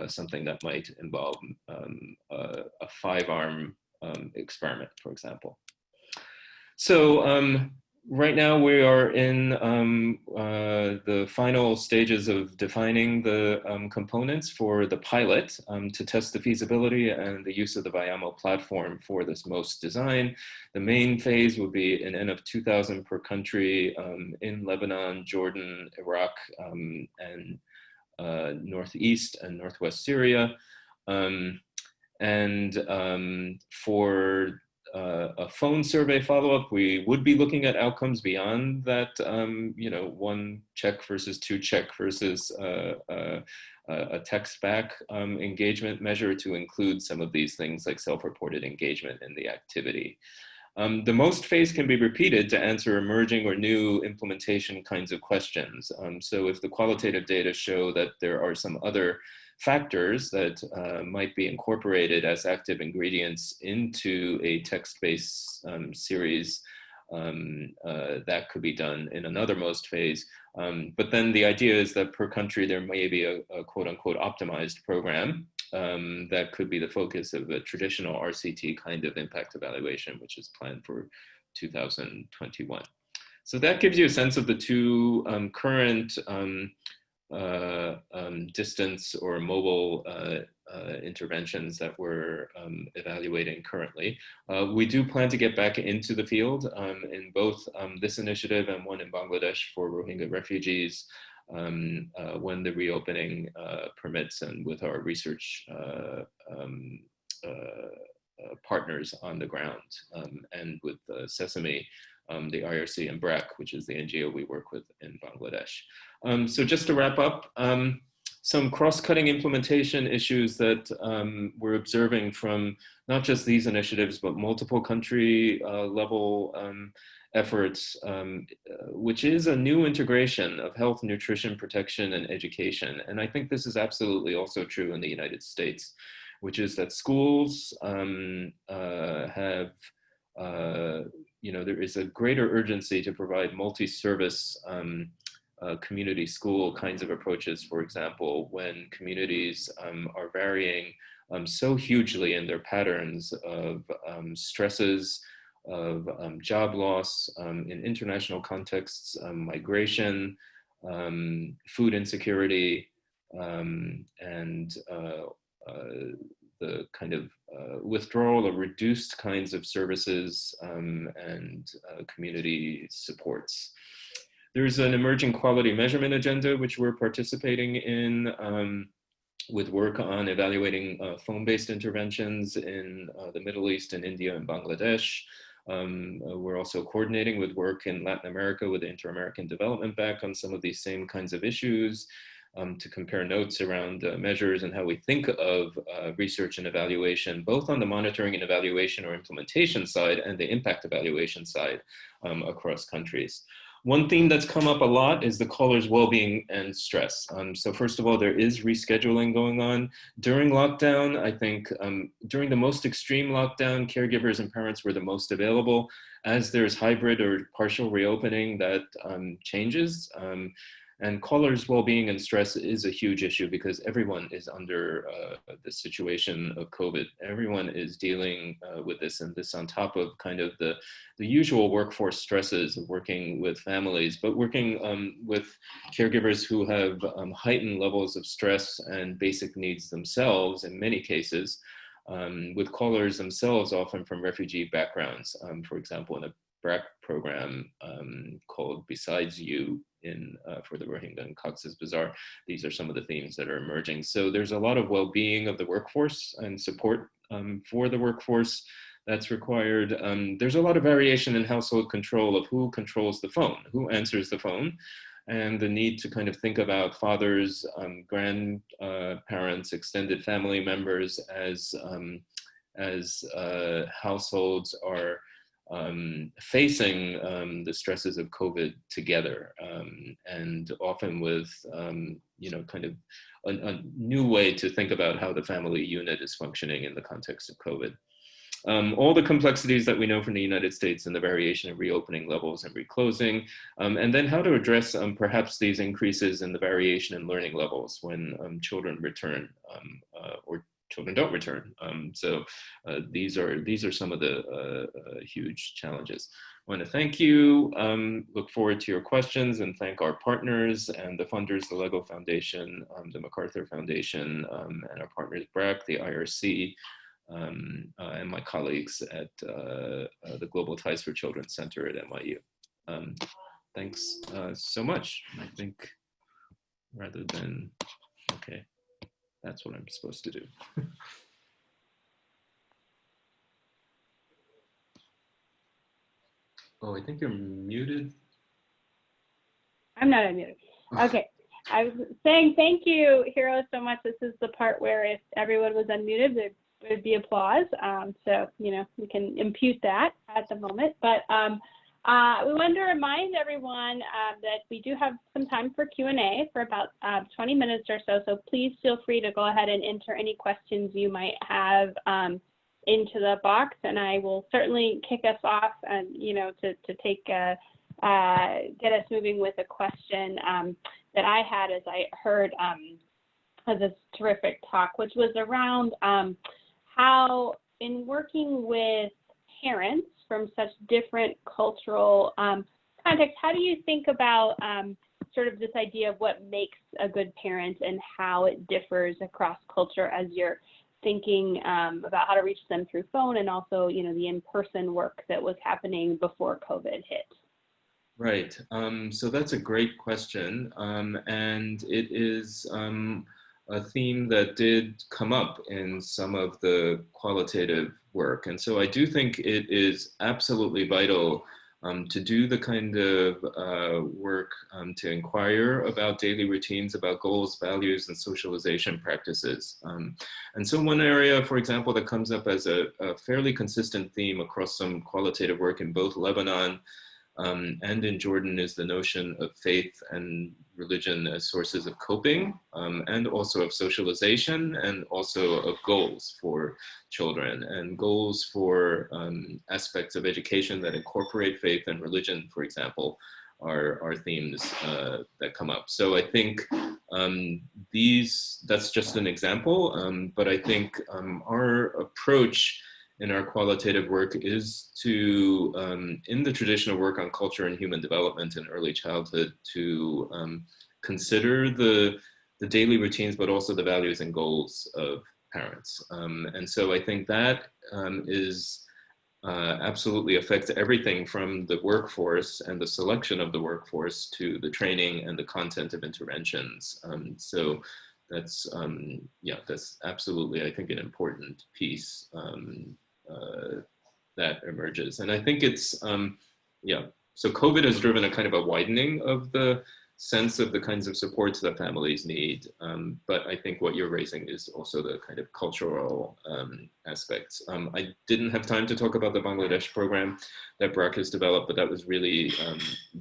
something that might involve um, a, a five-arm um, experiment, for example. So um, right now we are in um, uh, the final stages of defining the um, components for the pilot um, to test the feasibility and the use of the Viamo platform for this MOST design. The main phase will be an N of 2000 per country um, in Lebanon, Jordan, Iraq, um, and uh, Northeast and Northwest Syria. Um, and for uh, a phone survey follow-up, we would be looking at outcomes beyond that, um, you know, one check versus two check versus uh, uh, a text back um, engagement measure to include some of these things like self-reported engagement in the activity. Um, the most phase can be repeated to answer emerging or new implementation kinds of questions. Um, so if the qualitative data show that there are some other factors that uh, might be incorporated as active ingredients into a text-based um, series, um, uh, that could be done in another most phase. Um, but then the idea is that per country, there may be a, a quote unquote optimized program um, that could be the focus of a traditional RCT kind of impact evaluation, which is planned for 2021. So that gives you a sense of the two um, current um, uh, um, distance or mobile uh, uh, interventions that we're um, evaluating currently. Uh, we do plan to get back into the field um, in both um, this initiative and one in Bangladesh for Rohingya refugees um, uh, when the reopening uh, permits and with our research uh, um, uh, partners on the ground um, and with Sesame, the IRC and BRAC, which is the NGO we work with in Bangladesh. so just to wrap up, some cross-cutting implementation issues that um, we're observing from not just these initiatives, but multiple country uh, level um, efforts, um, uh, which is a new integration of health, nutrition, protection, and education. And I think this is absolutely also true in the United States, which is that schools um, uh, have, uh, you know, there is a greater urgency to provide multi-service um, uh, community school kinds of approaches, for example, when communities um, are varying um, so hugely in their patterns of um, stresses, of um, job loss um, in international contexts, um, migration, food insecurity, and uh, uh, the kind of uh, withdrawal or reduced kinds of services and uh, community supports. There's an emerging quality measurement agenda, which we're participating in um, with work on evaluating uh, phone-based interventions in uh, the Middle East and India and Bangladesh. Um, uh, we're also coordinating with work in Latin America with the Inter-American Development Bank on some of these same kinds of issues um, to compare notes around uh, measures and how we think of uh, research and evaluation, both on the monitoring and evaluation or implementation side and the impact evaluation side um, across countries. One theme that's come up a lot is the caller's well-being and stress. Um, so first of all, there is rescheduling going on. During lockdown, I think um, during the most extreme lockdown, caregivers and parents were the most available. As there's hybrid or partial reopening, that um, changes. And callers' well-being and stress is a huge issue because everyone is under uh, the situation of COVID. Everyone is dealing uh, with this and this on top of kind of the, the usual workforce stresses of working with families, but working um, with caregivers who have um, heightened levels of stress and basic needs themselves in many cases. Um, with callers themselves often from refugee backgrounds. Um, for example, in a BRAC program um, called Besides You, in uh, for the Rohingya and Cox's Bazar. These are some of the themes that are emerging. So there's a lot of well-being of the workforce and support um, for the workforce that's required. Um, there's a lot of variation in household control of who controls the phone, who answers the phone, and the need to kind of think about fathers, um, grandparents, extended family members as, um, as uh, households are um, facing um, the stresses of COVID together um, and often with, um, you know, kind of a, a, new way to think about how the family unit is functioning in the context of COVID. Um, all the complexities that we know from the United States and the variation in reopening levels and reclosing, um, and then how to address perhaps these increases in the variation in learning levels when children return uh, or children don't return. Um, so uh, these are these are some of the uh, uh, huge challenges. I want to thank you, um, look forward to your questions and thank our partners and the funders, the LEGO Foundation, um, the MacArthur Foundation, um, and our partners BRAC, the IRC, um, uh, and my colleagues at uh, uh, the Global Ties for Children Center at NYU. Um, thanks so much. I think rather than, okay. That's what I'm supposed to do. oh, I think you're muted. I'm not unmuted. Okay. I was saying thank you, Hiro, so much. This is the part where if everyone was unmuted, there'd be applause. Um, so, you know, we can impute that at the moment. But um, uh, we wanted to remind everyone uh, that we do have some time for Q&A for about uh, 20 minutes or so. So please feel free to go ahead and enter any questions you might have um, into the box, and I will certainly kick us off and you know to to take uh, uh, get us moving with a question um, that I had as I heard um, this terrific talk, which was around um, how in working with parents from such different cultural um, contexts, how do you think about um, sort of this idea of what makes a good parent and how it differs across culture as you're thinking um, about how to reach them through phone and also, you know, the in-person work that was happening before COVID hit? Right. Um, so that's a great question. Um, and it is um, a theme that did come up in some of the qualitative work. And so I do think it is absolutely vital um, to do the kind of uh, work um, to inquire about daily routines, about goals, values, and socialization practices. Um, and so one area, for example, that comes up as a, a fairly consistent theme across some qualitative work in both Lebanon um, and in Jordan is the notion of faith and religion as sources of coping um, and also of socialization and also of goals for children and goals for um, aspects of education that incorporate faith and religion, for example, are, are themes uh, that come up. So I think um, these, that's just an example, um, but I think um, our approach in our qualitative work is to, um, in the traditional work on culture and human development in early childhood, to um, consider the, the daily routines, but also the values and goals of parents. Um, and so I think that um, is uh, absolutely affects everything from the workforce and the selection of the workforce to the training and the content of interventions. Um, so that's, um, yeah, that's absolutely, I think, an important piece uh, that emerges. And I think it's, um, yeah, so COVID has driven a kind of a widening of the sense of the kinds of supports that families need. Um, but I think what you're raising is also the kind of cultural um, aspects. Um, I didn't have time to talk about the Bangladesh program that BRAC has developed, but that was really um,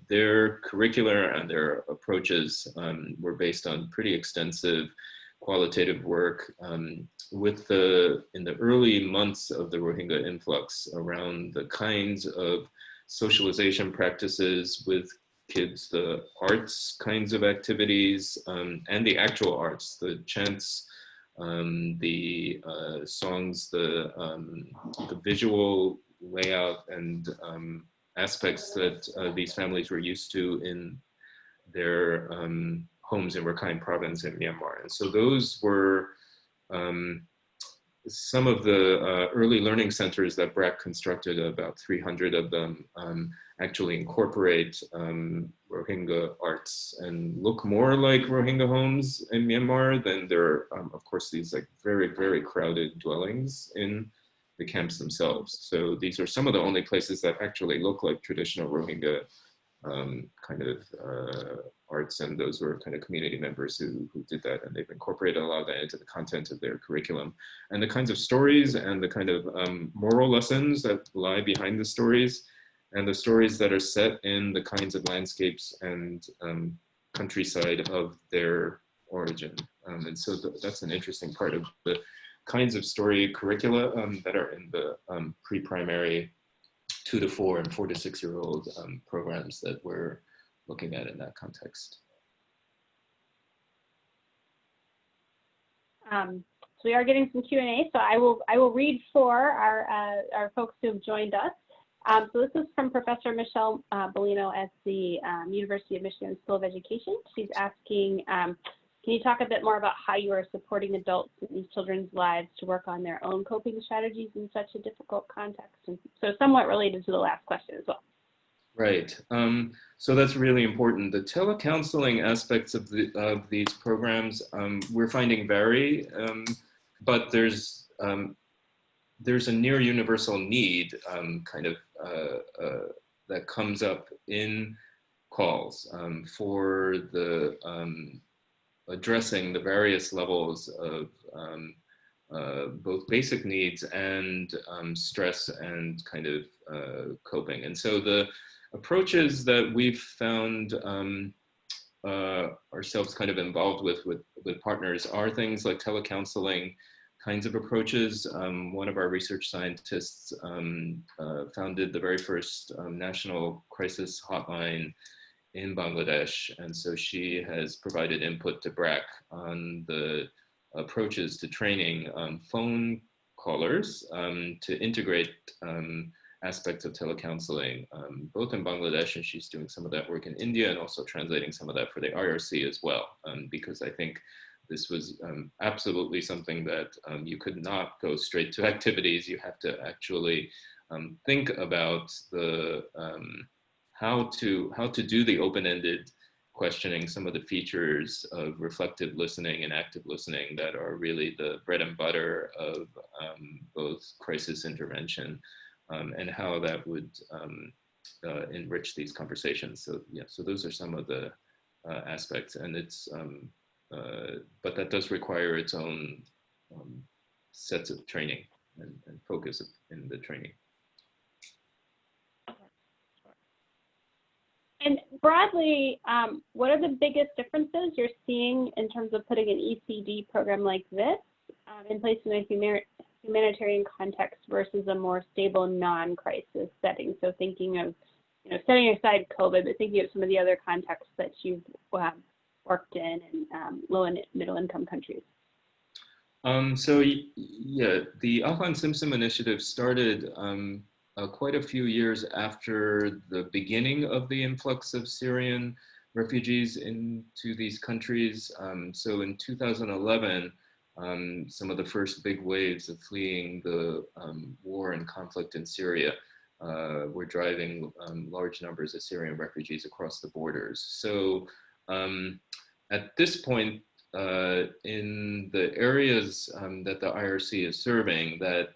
their curricular and their approaches um, were based on pretty extensive qualitative work um, with the, in the early months of the Rohingya influx around the kinds of socialization practices with kids, the arts kinds of activities, um, and the actual arts, the chants, um, the uh, songs, the, um, the visual layout and um, aspects that uh, these families were used to in their um, homes in Rakhine province in Myanmar. And so those were um, some of the uh, early learning centers that BRAC constructed, about 300 of them, um, actually incorporate um, Rohingya arts and look more like Rohingya homes in Myanmar than there are, um, of course, these like very, very crowded dwellings in the camps themselves. So these are some of the only places that actually look like traditional Rohingya um, kind of uh, arts and those were kind of community members who, who did that and they've incorporated a lot of that into the content of their curriculum and the kinds of stories and the kind of um, moral lessons that lie behind the stories and the stories that are set in the kinds of landscapes and um, countryside of their origin. Um, and so th that's an interesting part of the kinds of story curricula um, that are in the um, pre-primary two to four and four to six year old um, programs that we're looking at in that context. Um, so we are getting some Q&A, so I will I will read for our uh, our folks who have joined us. Um, so this is from Professor Michelle uh, Bellino at the um, University of Michigan School of Education. She's asking, um, can you talk a bit more about how you are supporting adults in these children's lives to work on their own coping strategies in such a difficult context? And so somewhat related to the last question as well. Right. Um, so that's really important. The telecounseling aspects of, the, of these programs um, we're finding vary, um, but there's um, there's a near universal need um, kind of uh, uh, that comes up in calls um, for the addressing the various levels of um, uh, both basic needs and um, stress and kind of uh, coping. And so the approaches that we've found um, uh, ourselves kind of involved with, with, with partners are things like telecounseling kinds of approaches. Um, one of our research scientists um, uh, founded the very first um, national crisis hotline in Bangladesh. And so she has provided input to BRAC on the approaches to training um, phone callers um, to integrate um, aspects of telecounseling, um, both in Bangladesh, and she's doing some of that work in India and also translating some of that for the IRC as well, um, because I think this was um, absolutely something that you could not go straight to activities. You have to actually think about the how to how to do the open-ended questioning some of the features of reflective listening and active listening that are really the bread and butter of um, both crisis intervention um, and how that would um, uh, enrich these conversations. So yeah, so those are some of the uh, aspects and it's, um, uh, but that does require its own um, sets of training and, and focus in the training. And broadly, um, what are the biggest differences you're seeing in terms of putting an ECD program like this um, in place in a human humanitarian context versus a more stable non-crisis setting? So thinking of, you know, setting aside COVID, but thinking of some of the other contexts that you've um, worked in in um, low and middle income countries. Um, so yeah, the Ahlan Simsim initiative started um, uh, quite a few years after the beginning of the influx of Syrian refugees into these countries. Um, so in 2011, um, some of the first big waves of fleeing the um, war and conflict in Syria uh, were driving um, large numbers of Syrian refugees across the borders. So um, at this point, uh, in the areas um, that the IRC is serving that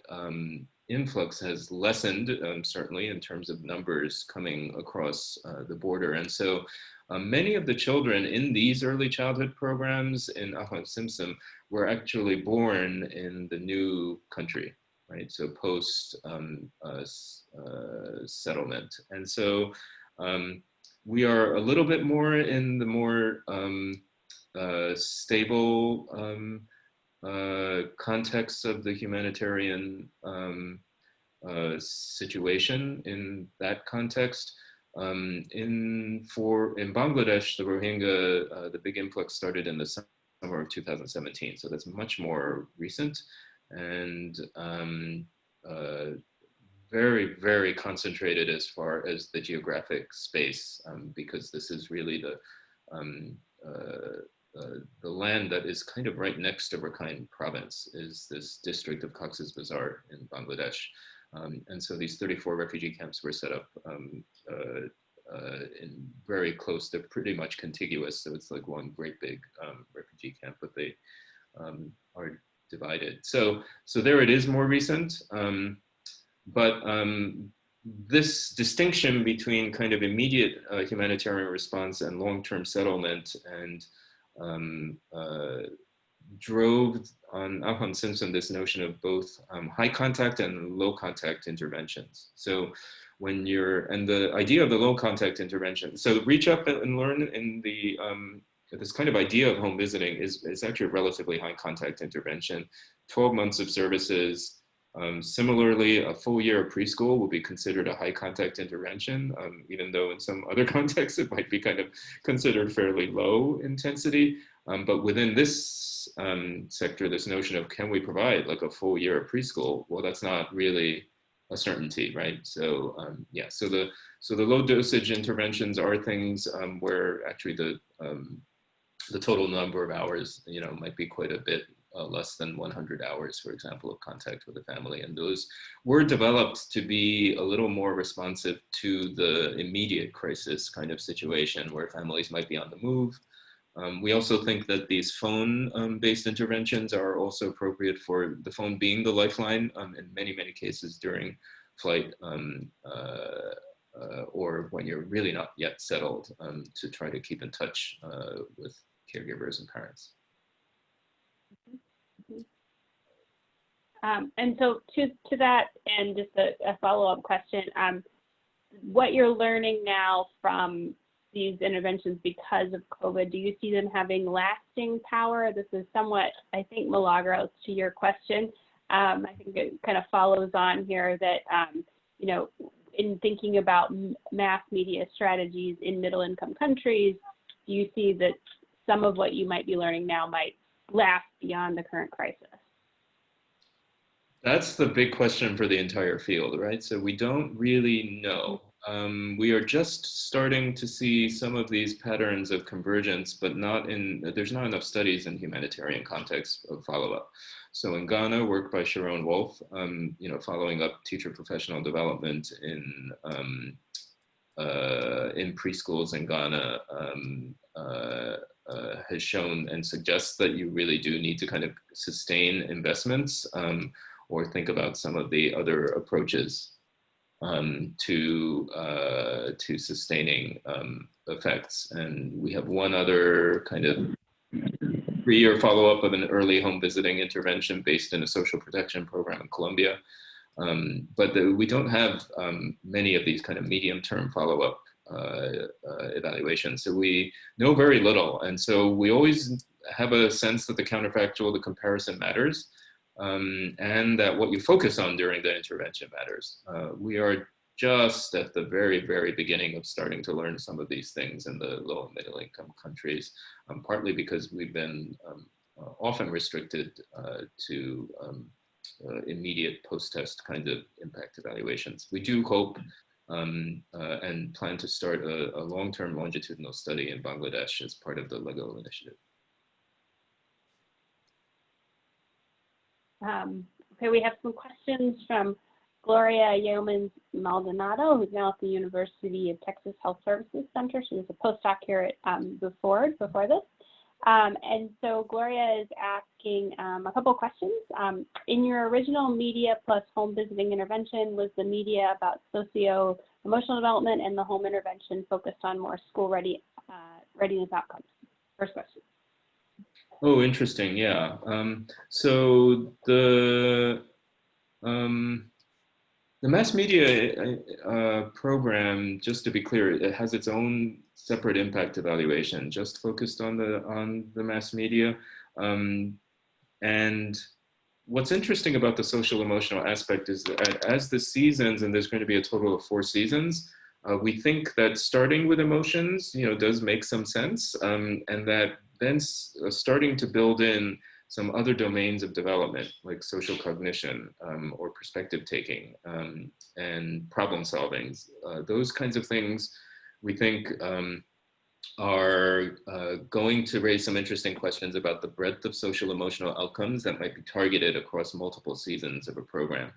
influx has lessened, um, certainly in terms of numbers coming across uh, the border. And so um, many of the children in these early childhood programs in Simsim were actually born in the new country, right? So post um, uh, uh, settlement. And so um, we are a little bit more in the more um, uh, stable um, uh, context of the humanitarian um, uh, situation in that context. Um, in for in Bangladesh, the Rohingya, uh, the big influx started in the summer of 2017, so that's much more recent and um, uh, very, very concentrated as far as the geographic space, um, because this is really the um, uh, uh, the land that is kind of right next to Rakhine province is this district of Cox's Bazar in Bangladesh. Um, and so these 34 refugee camps were set up um, uh, uh, in very close, they're pretty much contiguous. So it's like one great big um, refugee camp, but they um, are divided. So, so there it is more recent. Um, but um, this distinction between kind of immediate uh, humanitarian response and long-term settlement and um, uh, drove on Ahlan Simsim this notion of both um, high contact and low contact interventions. So when you're, and the idea of the low contact intervention, so reach up and learn in the, um, this kind of idea of home visiting is, is actually a relatively high contact intervention, 12 months of services, um, similarly, a full year of preschool will be considered a high contact intervention, um, even though in some other contexts it might be kind of considered fairly low intensity. Um, but within this um, sector, this notion of can we provide like a full year of preschool? Well, that's not really a certainty, right? So um, yeah, so the so the low dosage interventions are things um, where actually the the total number of hours, you know, might be quite a bit uh, less than 100 hours, for example, of contact with the family. And those were developed to be a little more responsive to the immediate crisis kind of situation where families might be on the move. Um, we also think that these phone-based um, interventions are also appropriate for the phone being the lifeline um, in many, many cases during flight um, uh, uh, or when you're really not yet settled um, to try to keep in touch uh, with caregivers and parents. Um, and so to, to that, and just a, a follow-up question, um, what you're learning now from these interventions because of COVID, do you see them having lasting power? This is somewhat, I think, Milagros, to your question. Um, I think it kind of follows on here that, um, you know, in thinking about mass media strategies in middle income countries, do you see that some of what you might be learning now might last beyond the current crisis? That's the big question for the entire field, right? So we don't really know. Um, we are just starting to see some of these patterns of convergence, but not in, there's not enough studies in humanitarian context of follow-up. So in Ghana, work by Sharon Wolf, um, you know, following up teacher professional development in um, uh, in preschools in Ghana um, uh, uh, has shown and suggests that you really do need to kind of sustain investments um, or think about some of the other approaches um, to uh, to sustaining um, effects. And we have one other kind of three-year follow-up of an early home visiting intervention based in a social protection program in Colombia. Um, but the, we don't have um, many of these kind of medium-term follow-up uh, uh, evaluations. So we know very little. And so we always have a sense that the counterfactual, the comparison matters um, and that what you focus on during the intervention matters. Uh, we are just at the very, very beginning of starting to learn some of these things in the low and middle income countries, um, partly because we've been um, uh, often restricted uh, to um, uh, immediate post-test kind of impact evaluations. We do hope um, uh, and plan to start a, a long-term longitudinal study in Bangladesh as part of the LEGO initiative. Um, okay, we have some questions from Gloria Yeomans Maldonado, who's now at the University of Texas Health Services Center. She was a postdoc here at um, before, before this. Um, and so Gloria is asking um, a couple questions. Um, in your original media plus home visiting intervention, was the media about socio-emotional development and the home intervention focused on more school ready, uh, readiness outcomes? First question. Oh, interesting. Yeah. Um, so the um, the mass media uh, program, just to be clear, it has its own separate impact evaluation, just focused on the on the mass media. Um, and what's interesting about the social emotional aspect is that as the seasons, and there's going to be a total of four seasons, uh, we think that starting with emotions, you know, does make some sense, um, and that then uh, starting to build in some other domains of development like social cognition um, or perspective taking um, and problem solving. Uh, those kinds of things we think um, are uh, going to raise some interesting questions about the breadth of social emotional outcomes that might be targeted across multiple seasons of a program.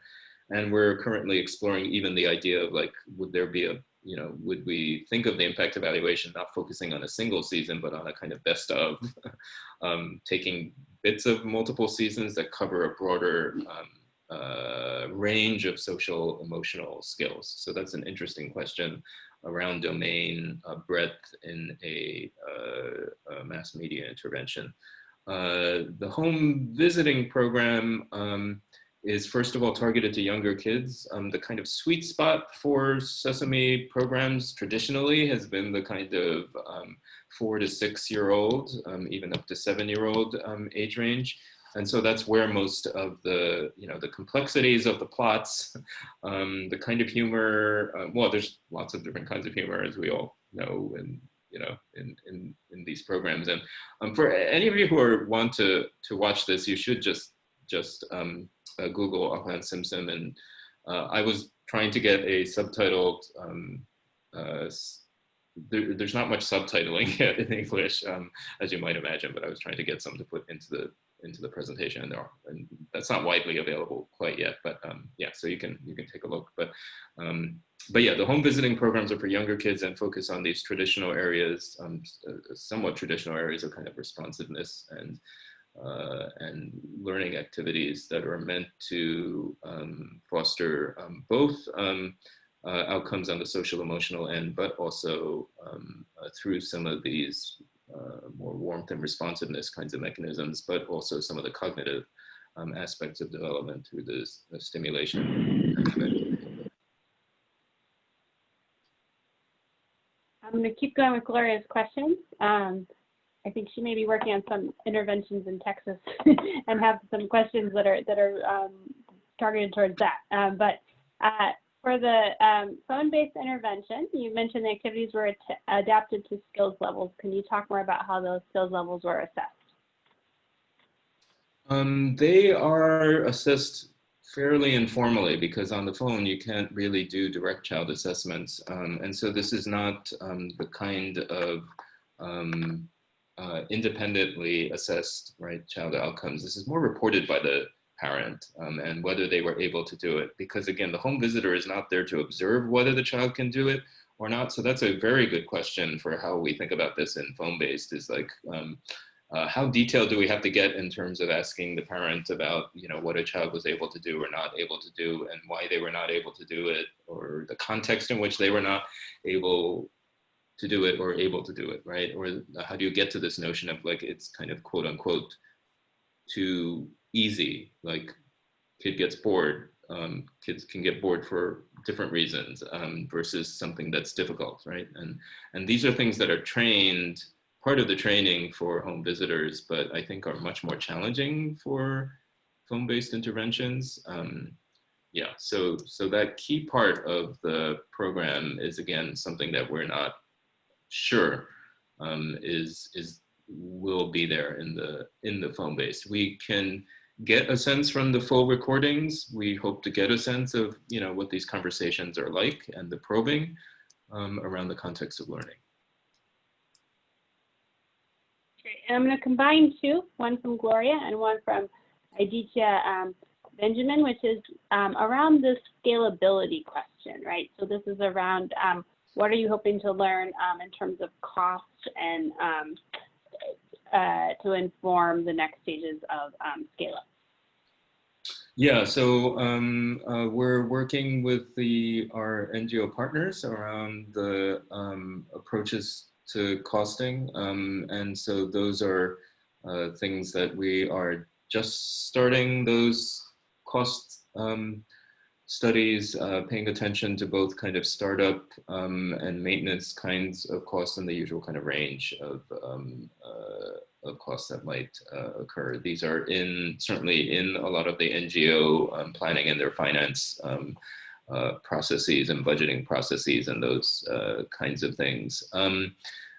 And we're currently exploring even the idea of like, would there be a you know, would we think of the impact evaluation not focusing on a single season, but on a kind of best of, um, taking bits of multiple seasons that cover a broader um, uh, range of social emotional skills. So that's an interesting question around domain uh, breadth in a, uh, a, mass media intervention. Uh, the home visiting program, um, is first of all targeted to younger kids. Um, the kind of sweet spot for Sesame programs traditionally has been the kind of um, four to six year old, um, even up to seven year old um, age range. And so that's where most of the, you know, the complexities of the plots, um, the kind of humor, uh, well, there's lots of different kinds of humor as we all know and you know, in, in, in these programs. And um, for any of you who are, want to, to watch this, you should just, just um, uh, Google Ahlan Simsim. and uh, I was trying to get a subtitled. Um, uh, there, there's not much subtitling yet in English, um, as you might imagine, but I was trying to get some to put into the into the presentation, and there are, and that's not widely available quite yet. But um, yeah, so you can you can take a look. But um, but yeah, the home visiting programs are for younger kids and focus on these traditional areas, um, somewhat traditional areas of kind of responsiveness and uh, and learning activities that are meant to um, foster um, both um, uh, outcomes on the social emotional end, but also um, uh, through some of these uh, more warmth and responsiveness kinds of mechanisms, but also some of the cognitive um, aspects of development through this the stimulation. I'm going to keep going with Gloria's questions. I think she may be working on some interventions in Texas and have some questions that are that are um, targeted towards that. Um, but uh, for the um, phone-based intervention, you mentioned the activities were adapted to skills levels. Can you talk more about how those skills levels were assessed? Um, they are assessed fairly informally because on the phone you can't really do direct child assessments. Um, and so this is not um, the kind of um, uh, independently assessed right child outcomes. This is more reported by the parent um, and whether they were able to do it. Because again, the home visitor is not there to observe whether the child can do it or not. So that's a very good question for how we think about this in phone-based is like, um, uh, how detailed do we have to get in terms of asking the parent about, you know, what a child was able to do or not able to do and why they were not able to do it or the context in which they were not able to do it or able to do it, right? Or how do you get to this notion of like, it's kind of quote unquote too easy, like kid gets bored, um, kids can get bored for different reasons um, versus something that's difficult, right? And, and these are things that are trained part of the training for home visitors, but I think are much more challenging for phone-based interventions. Um, yeah, so so that key part of the program is again something that we're not sure um, is is will be there in the in the phone base. We can get a sense from the full recordings. We hope to get a sense of you know what these conversations are like and the probing um, around the context of learning. And I'm going to combine two, one from Gloria and one from Aditya um, Benjamin, which is um, around the scalability question, right? So this is around um, what are you hoping to learn um, in terms of cost and um, uh, to inform the next stages of um, scale up? Yeah, so um, uh, we're working with the our NGO partners around the um, approaches to costing. Um, and so those are uh, things that we are just starting those cost um, studies, uh, paying attention to both kind of startup um, and maintenance kinds of costs and the usual kind of range of, um, uh, of costs that might uh, occur. These are in certainly in a lot of the NGO um, planning and their finance um, uh, processes and budgeting processes and those uh, kinds of things. Um,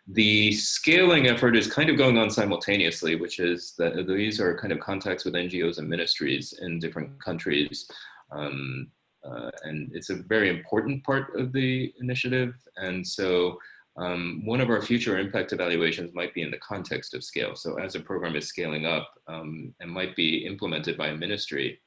the scaling effort is kind of going on simultaneously, which is that these are kind of contacts with NGOs and ministries in different countries. Um, uh, and it's a very important part of the initiative. And so um, one of our future impact evaluations might be in the context of scale. So as a program is scaling up um, and might be implemented by a ministry,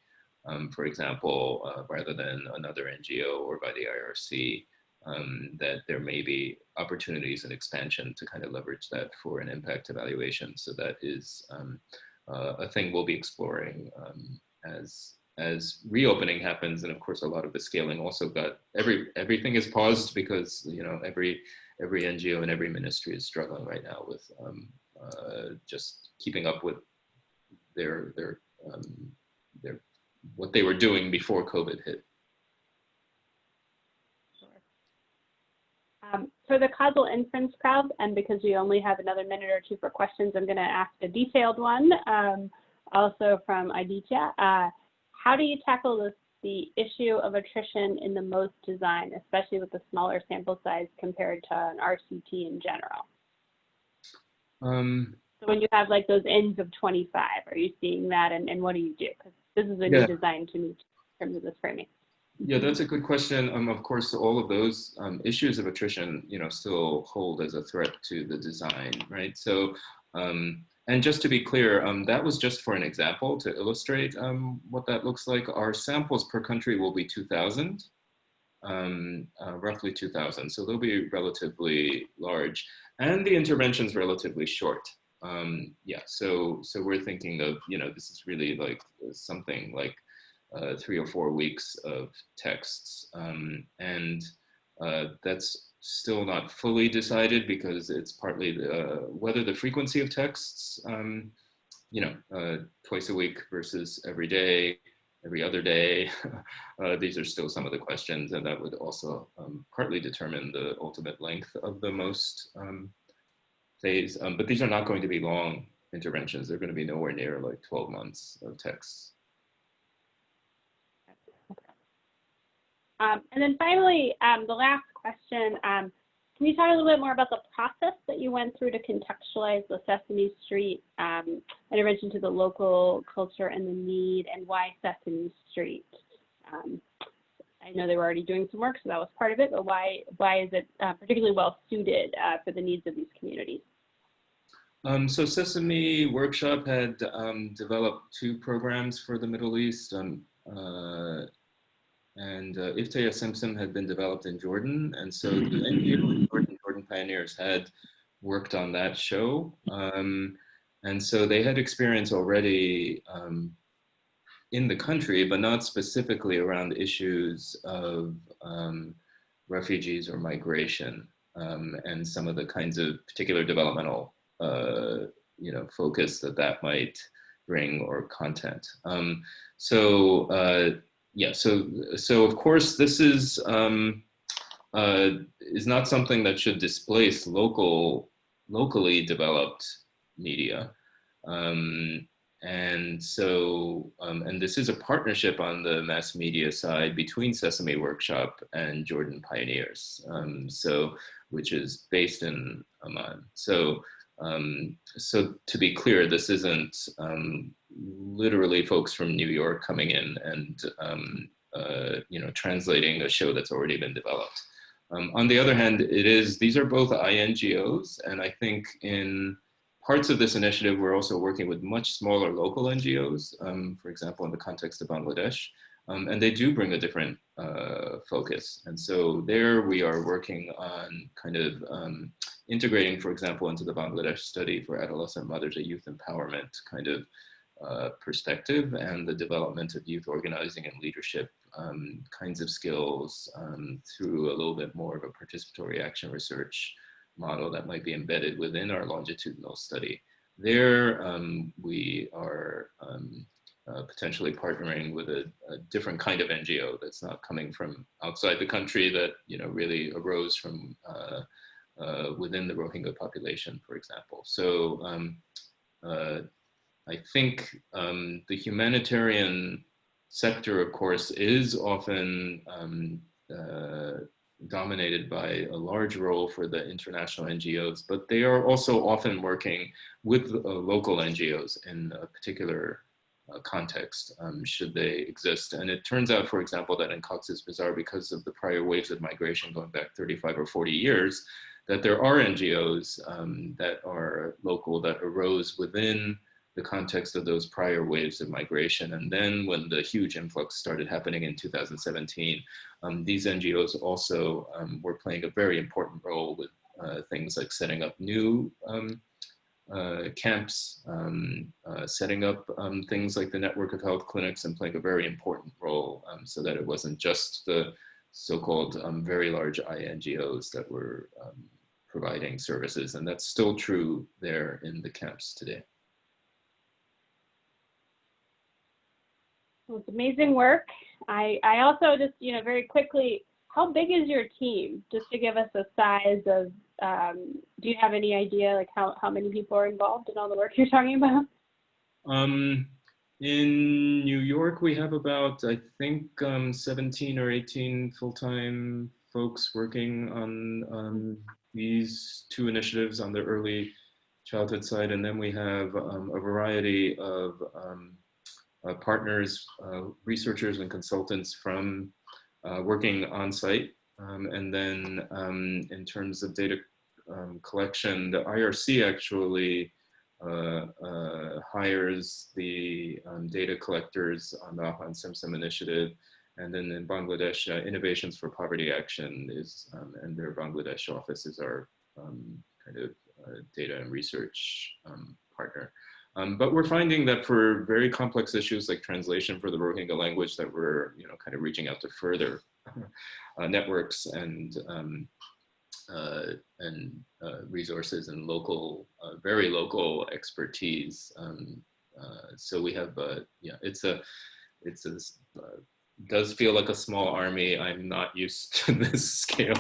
um, for example, uh, rather than another NGO or by the IRC, um, that there may be opportunities and expansion to kind of leverage that for an impact evaluation. So that is um, uh, a thing we'll be exploring um, as as reopening happens. And of course, a lot of the scaling also got every everything is paused because you know every every NGO and every ministry is struggling right now with um, uh, just keeping up with their their um, their what they were doing before COVID hit. Um, for the causal inference crowd, and because we only have another minute or two for questions, I'm going to ask a detailed one, um, also from Aditya. Uh, how do you tackle this, the issue of attrition in the MOST design, especially with the smaller sample size compared to an RCT in general? Um, so when you have like those ends of 25, are you seeing that, and, and what do you do? Because this is a yeah. new design to me in terms of this framing. Yeah, that's a good question. Um, of course, all of those um, issues of attrition, you know, still hold as a threat to the design, right? So, um, and just to be clear, um, that was just for an example to illustrate um, what that looks like. Our samples per country will be 2,000, um, uh, roughly 2,000. So they'll be relatively large, and the intervention's relatively short. yeah, so so we're thinking of, you know, this is really like something like uh, three or four weeks of texts. Um, and uh, that's still not fully decided because it's partly the, uh, whether the frequency of texts um, you know, uh, twice a week versus every day, every other day. uh, these are still some of the questions and that would also um, partly determine the ultimate length of the MOST um, phase. Um, but these are not going to be long interventions. They're going to be nowhere near like 12 months of text. Um, and then finally, um, the last question, um, can you talk a little bit more about the process that you went through to contextualize the Sesame Street um, intervention to the local culture and the need and why Sesame Street? Um, I know they were already doing some work, so that was part of it, but why, why is it uh, particularly well suited uh, for the needs of these communities? Um, so Sesame Workshop had um, developed two programs for the Middle East. Um, uh, and uh, Iftah Ya Simsim had been developed in Jordan. And so the NGO Jordan, Jordan Pioneers had worked on that show. Um, and so they had experience already um, in the country, but not specifically around issues of um, refugees or migration um, and some of the kinds of particular developmental uh, you know, focus that that might bring or content. Um, so uh, yeah, so so of course this is um, uh, is not something that should displace local locally developed media. Um, and so, um, and this is a partnership on the mass media side between Sesame Workshop and Jordan Pioneers. Um, so, which is based in Amman. So, um, so to be clear, this isn't um, literally folks from New York coming in and um, uh, you know translating a show that's already been developed. Um, on the other hand, it is these are both INGOs, and I think in parts of this initiative, we're also working with much smaller local NGOs, um, for example, in the context of Bangladesh, um, and they do bring a different uh, focus. And so there we are working on kind of um, integrating, for example, into the Bangladesh study for adolescent mothers, a youth empowerment kind of uh, perspective and the development of youth organizing and leadership um, kinds of skills um, through a little bit more of a participatory action research model that might be embedded within our longitudinal study. There, um, we are um, uh, potentially partnering with a, a, different kind of NGO that's not coming from outside the country that you know really arose from uh, uh, within the Rohingya population, for example. So um, uh, I think um, the humanitarian sector, of course, is often um, uh, dominated by a large role for the international NGOs, but they are also often working with uh, local NGOs in a particular uh, context, um, should they exist. And it turns out, for example, that in Cox's Bazar, because of the prior waves of migration going back 35 or 40 years, that there are NGOs um, that are local that arose within the context of those prior waves of migration. And then when the huge influx started happening in 2017, um, these NGOs also um, were playing a very important role with uh, things like setting up new um, uh, camps, um, uh, setting up um, things like the network of health clinics and playing a very important role um, so that it wasn't just the so-called very large INGOs that were providing services. And that's still true there in the camps today. Well, it's amazing work. I, I also just, you know, very quickly, how big is your team? Just to give us a size of, um, do you have any idea like how, how many people are involved in all the work you're talking about? Um, in New York, we have about, I think, um, 17 or 18 full-time folks working on um, these two initiatives on the early childhood side. And then we have um, a variety of um, partners, uh, researchers and consultants from uh, working on site. Um, and then um, in terms of data um, collection, the IRC actually uh, uh, hires the um, data collectors on the Ahlan Simsim initiative. And then in Bangladesh, uh, Innovations for Poverty Action is, um, and their Bangladesh office is our um, kind of data and research partner. Um, but we're finding that for very complex issues like translation for the Rohingya language that we're you know, kind of reaching out to further uh, networks and, um, uh, and uh, resources and local, uh, very local expertise um, uh, so we have, uh, yeah, it's a, it's a, does feel like a small army. I'm not used to this scale.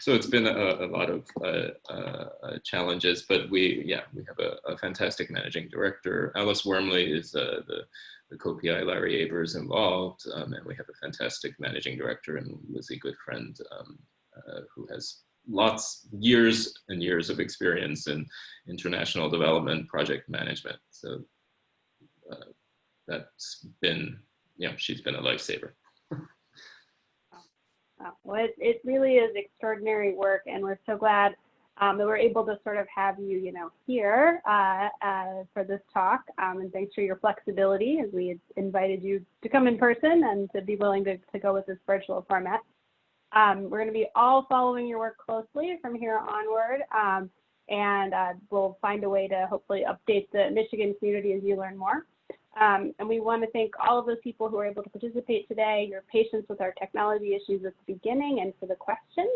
So it's been a, a lot of uh, uh, challenges, but we, yeah, we have a, a fantastic managing director. Alice Wuermli is uh, the, the co-PI Larry Aber's involved, um, and we have a fantastic managing director and Lizzie Goodfriend, um, uh, who has lots, years and years of experience in international development project management. So uh, that's been, yeah, she's been a lifesaver. Uh, Well, it, it really is extraordinary work, and we're so glad um, that we're able to sort of have you, you know, here uh, uh, for this talk. Um, and thanks for your flexibility as we invited you to come in person and to be willing to, to go with this virtual format. Um, we're going to be all following your work closely from here onward, um, and uh, we'll find a way to hopefully update the Michigan community as you learn more. Um, and we want to thank all of those people who were able to participate today, your patience with our technology issues at the beginning and for the questions.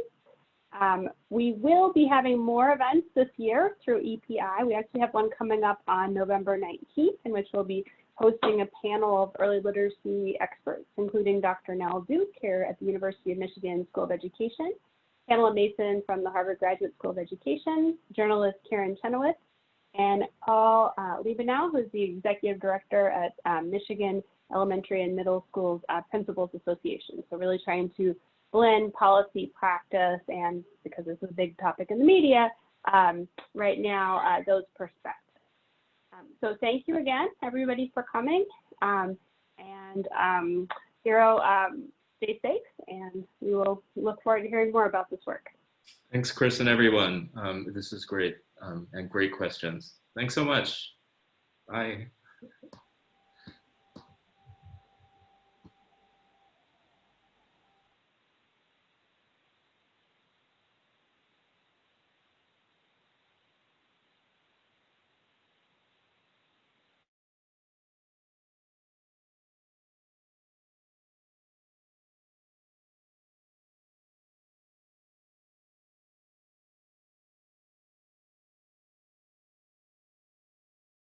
Um, we will be having more events this year through EPI. We actually have one coming up on November 19th in which we'll be hosting a panel of early literacy experts, including Dr. Nell Duke here at the University of Michigan School of Education, Pamela Mason from the Harvard Graduate School of Education, journalist Karen Chenoweth, and Paul uh, Liebenow, who's the executive director at um, Michigan Elementary and Middle Schools uh, Principals Association. So really trying to blend policy practice and because this is a big topic in the media um, right now, uh, those perspectives. Um, so thank you again, everybody, for coming. Um, and um, Hiro, um, stay safe, and we will look forward to hearing more about this work. Thanks, Chris and everyone. This is great um, and great questions. Thanks so much. Bye.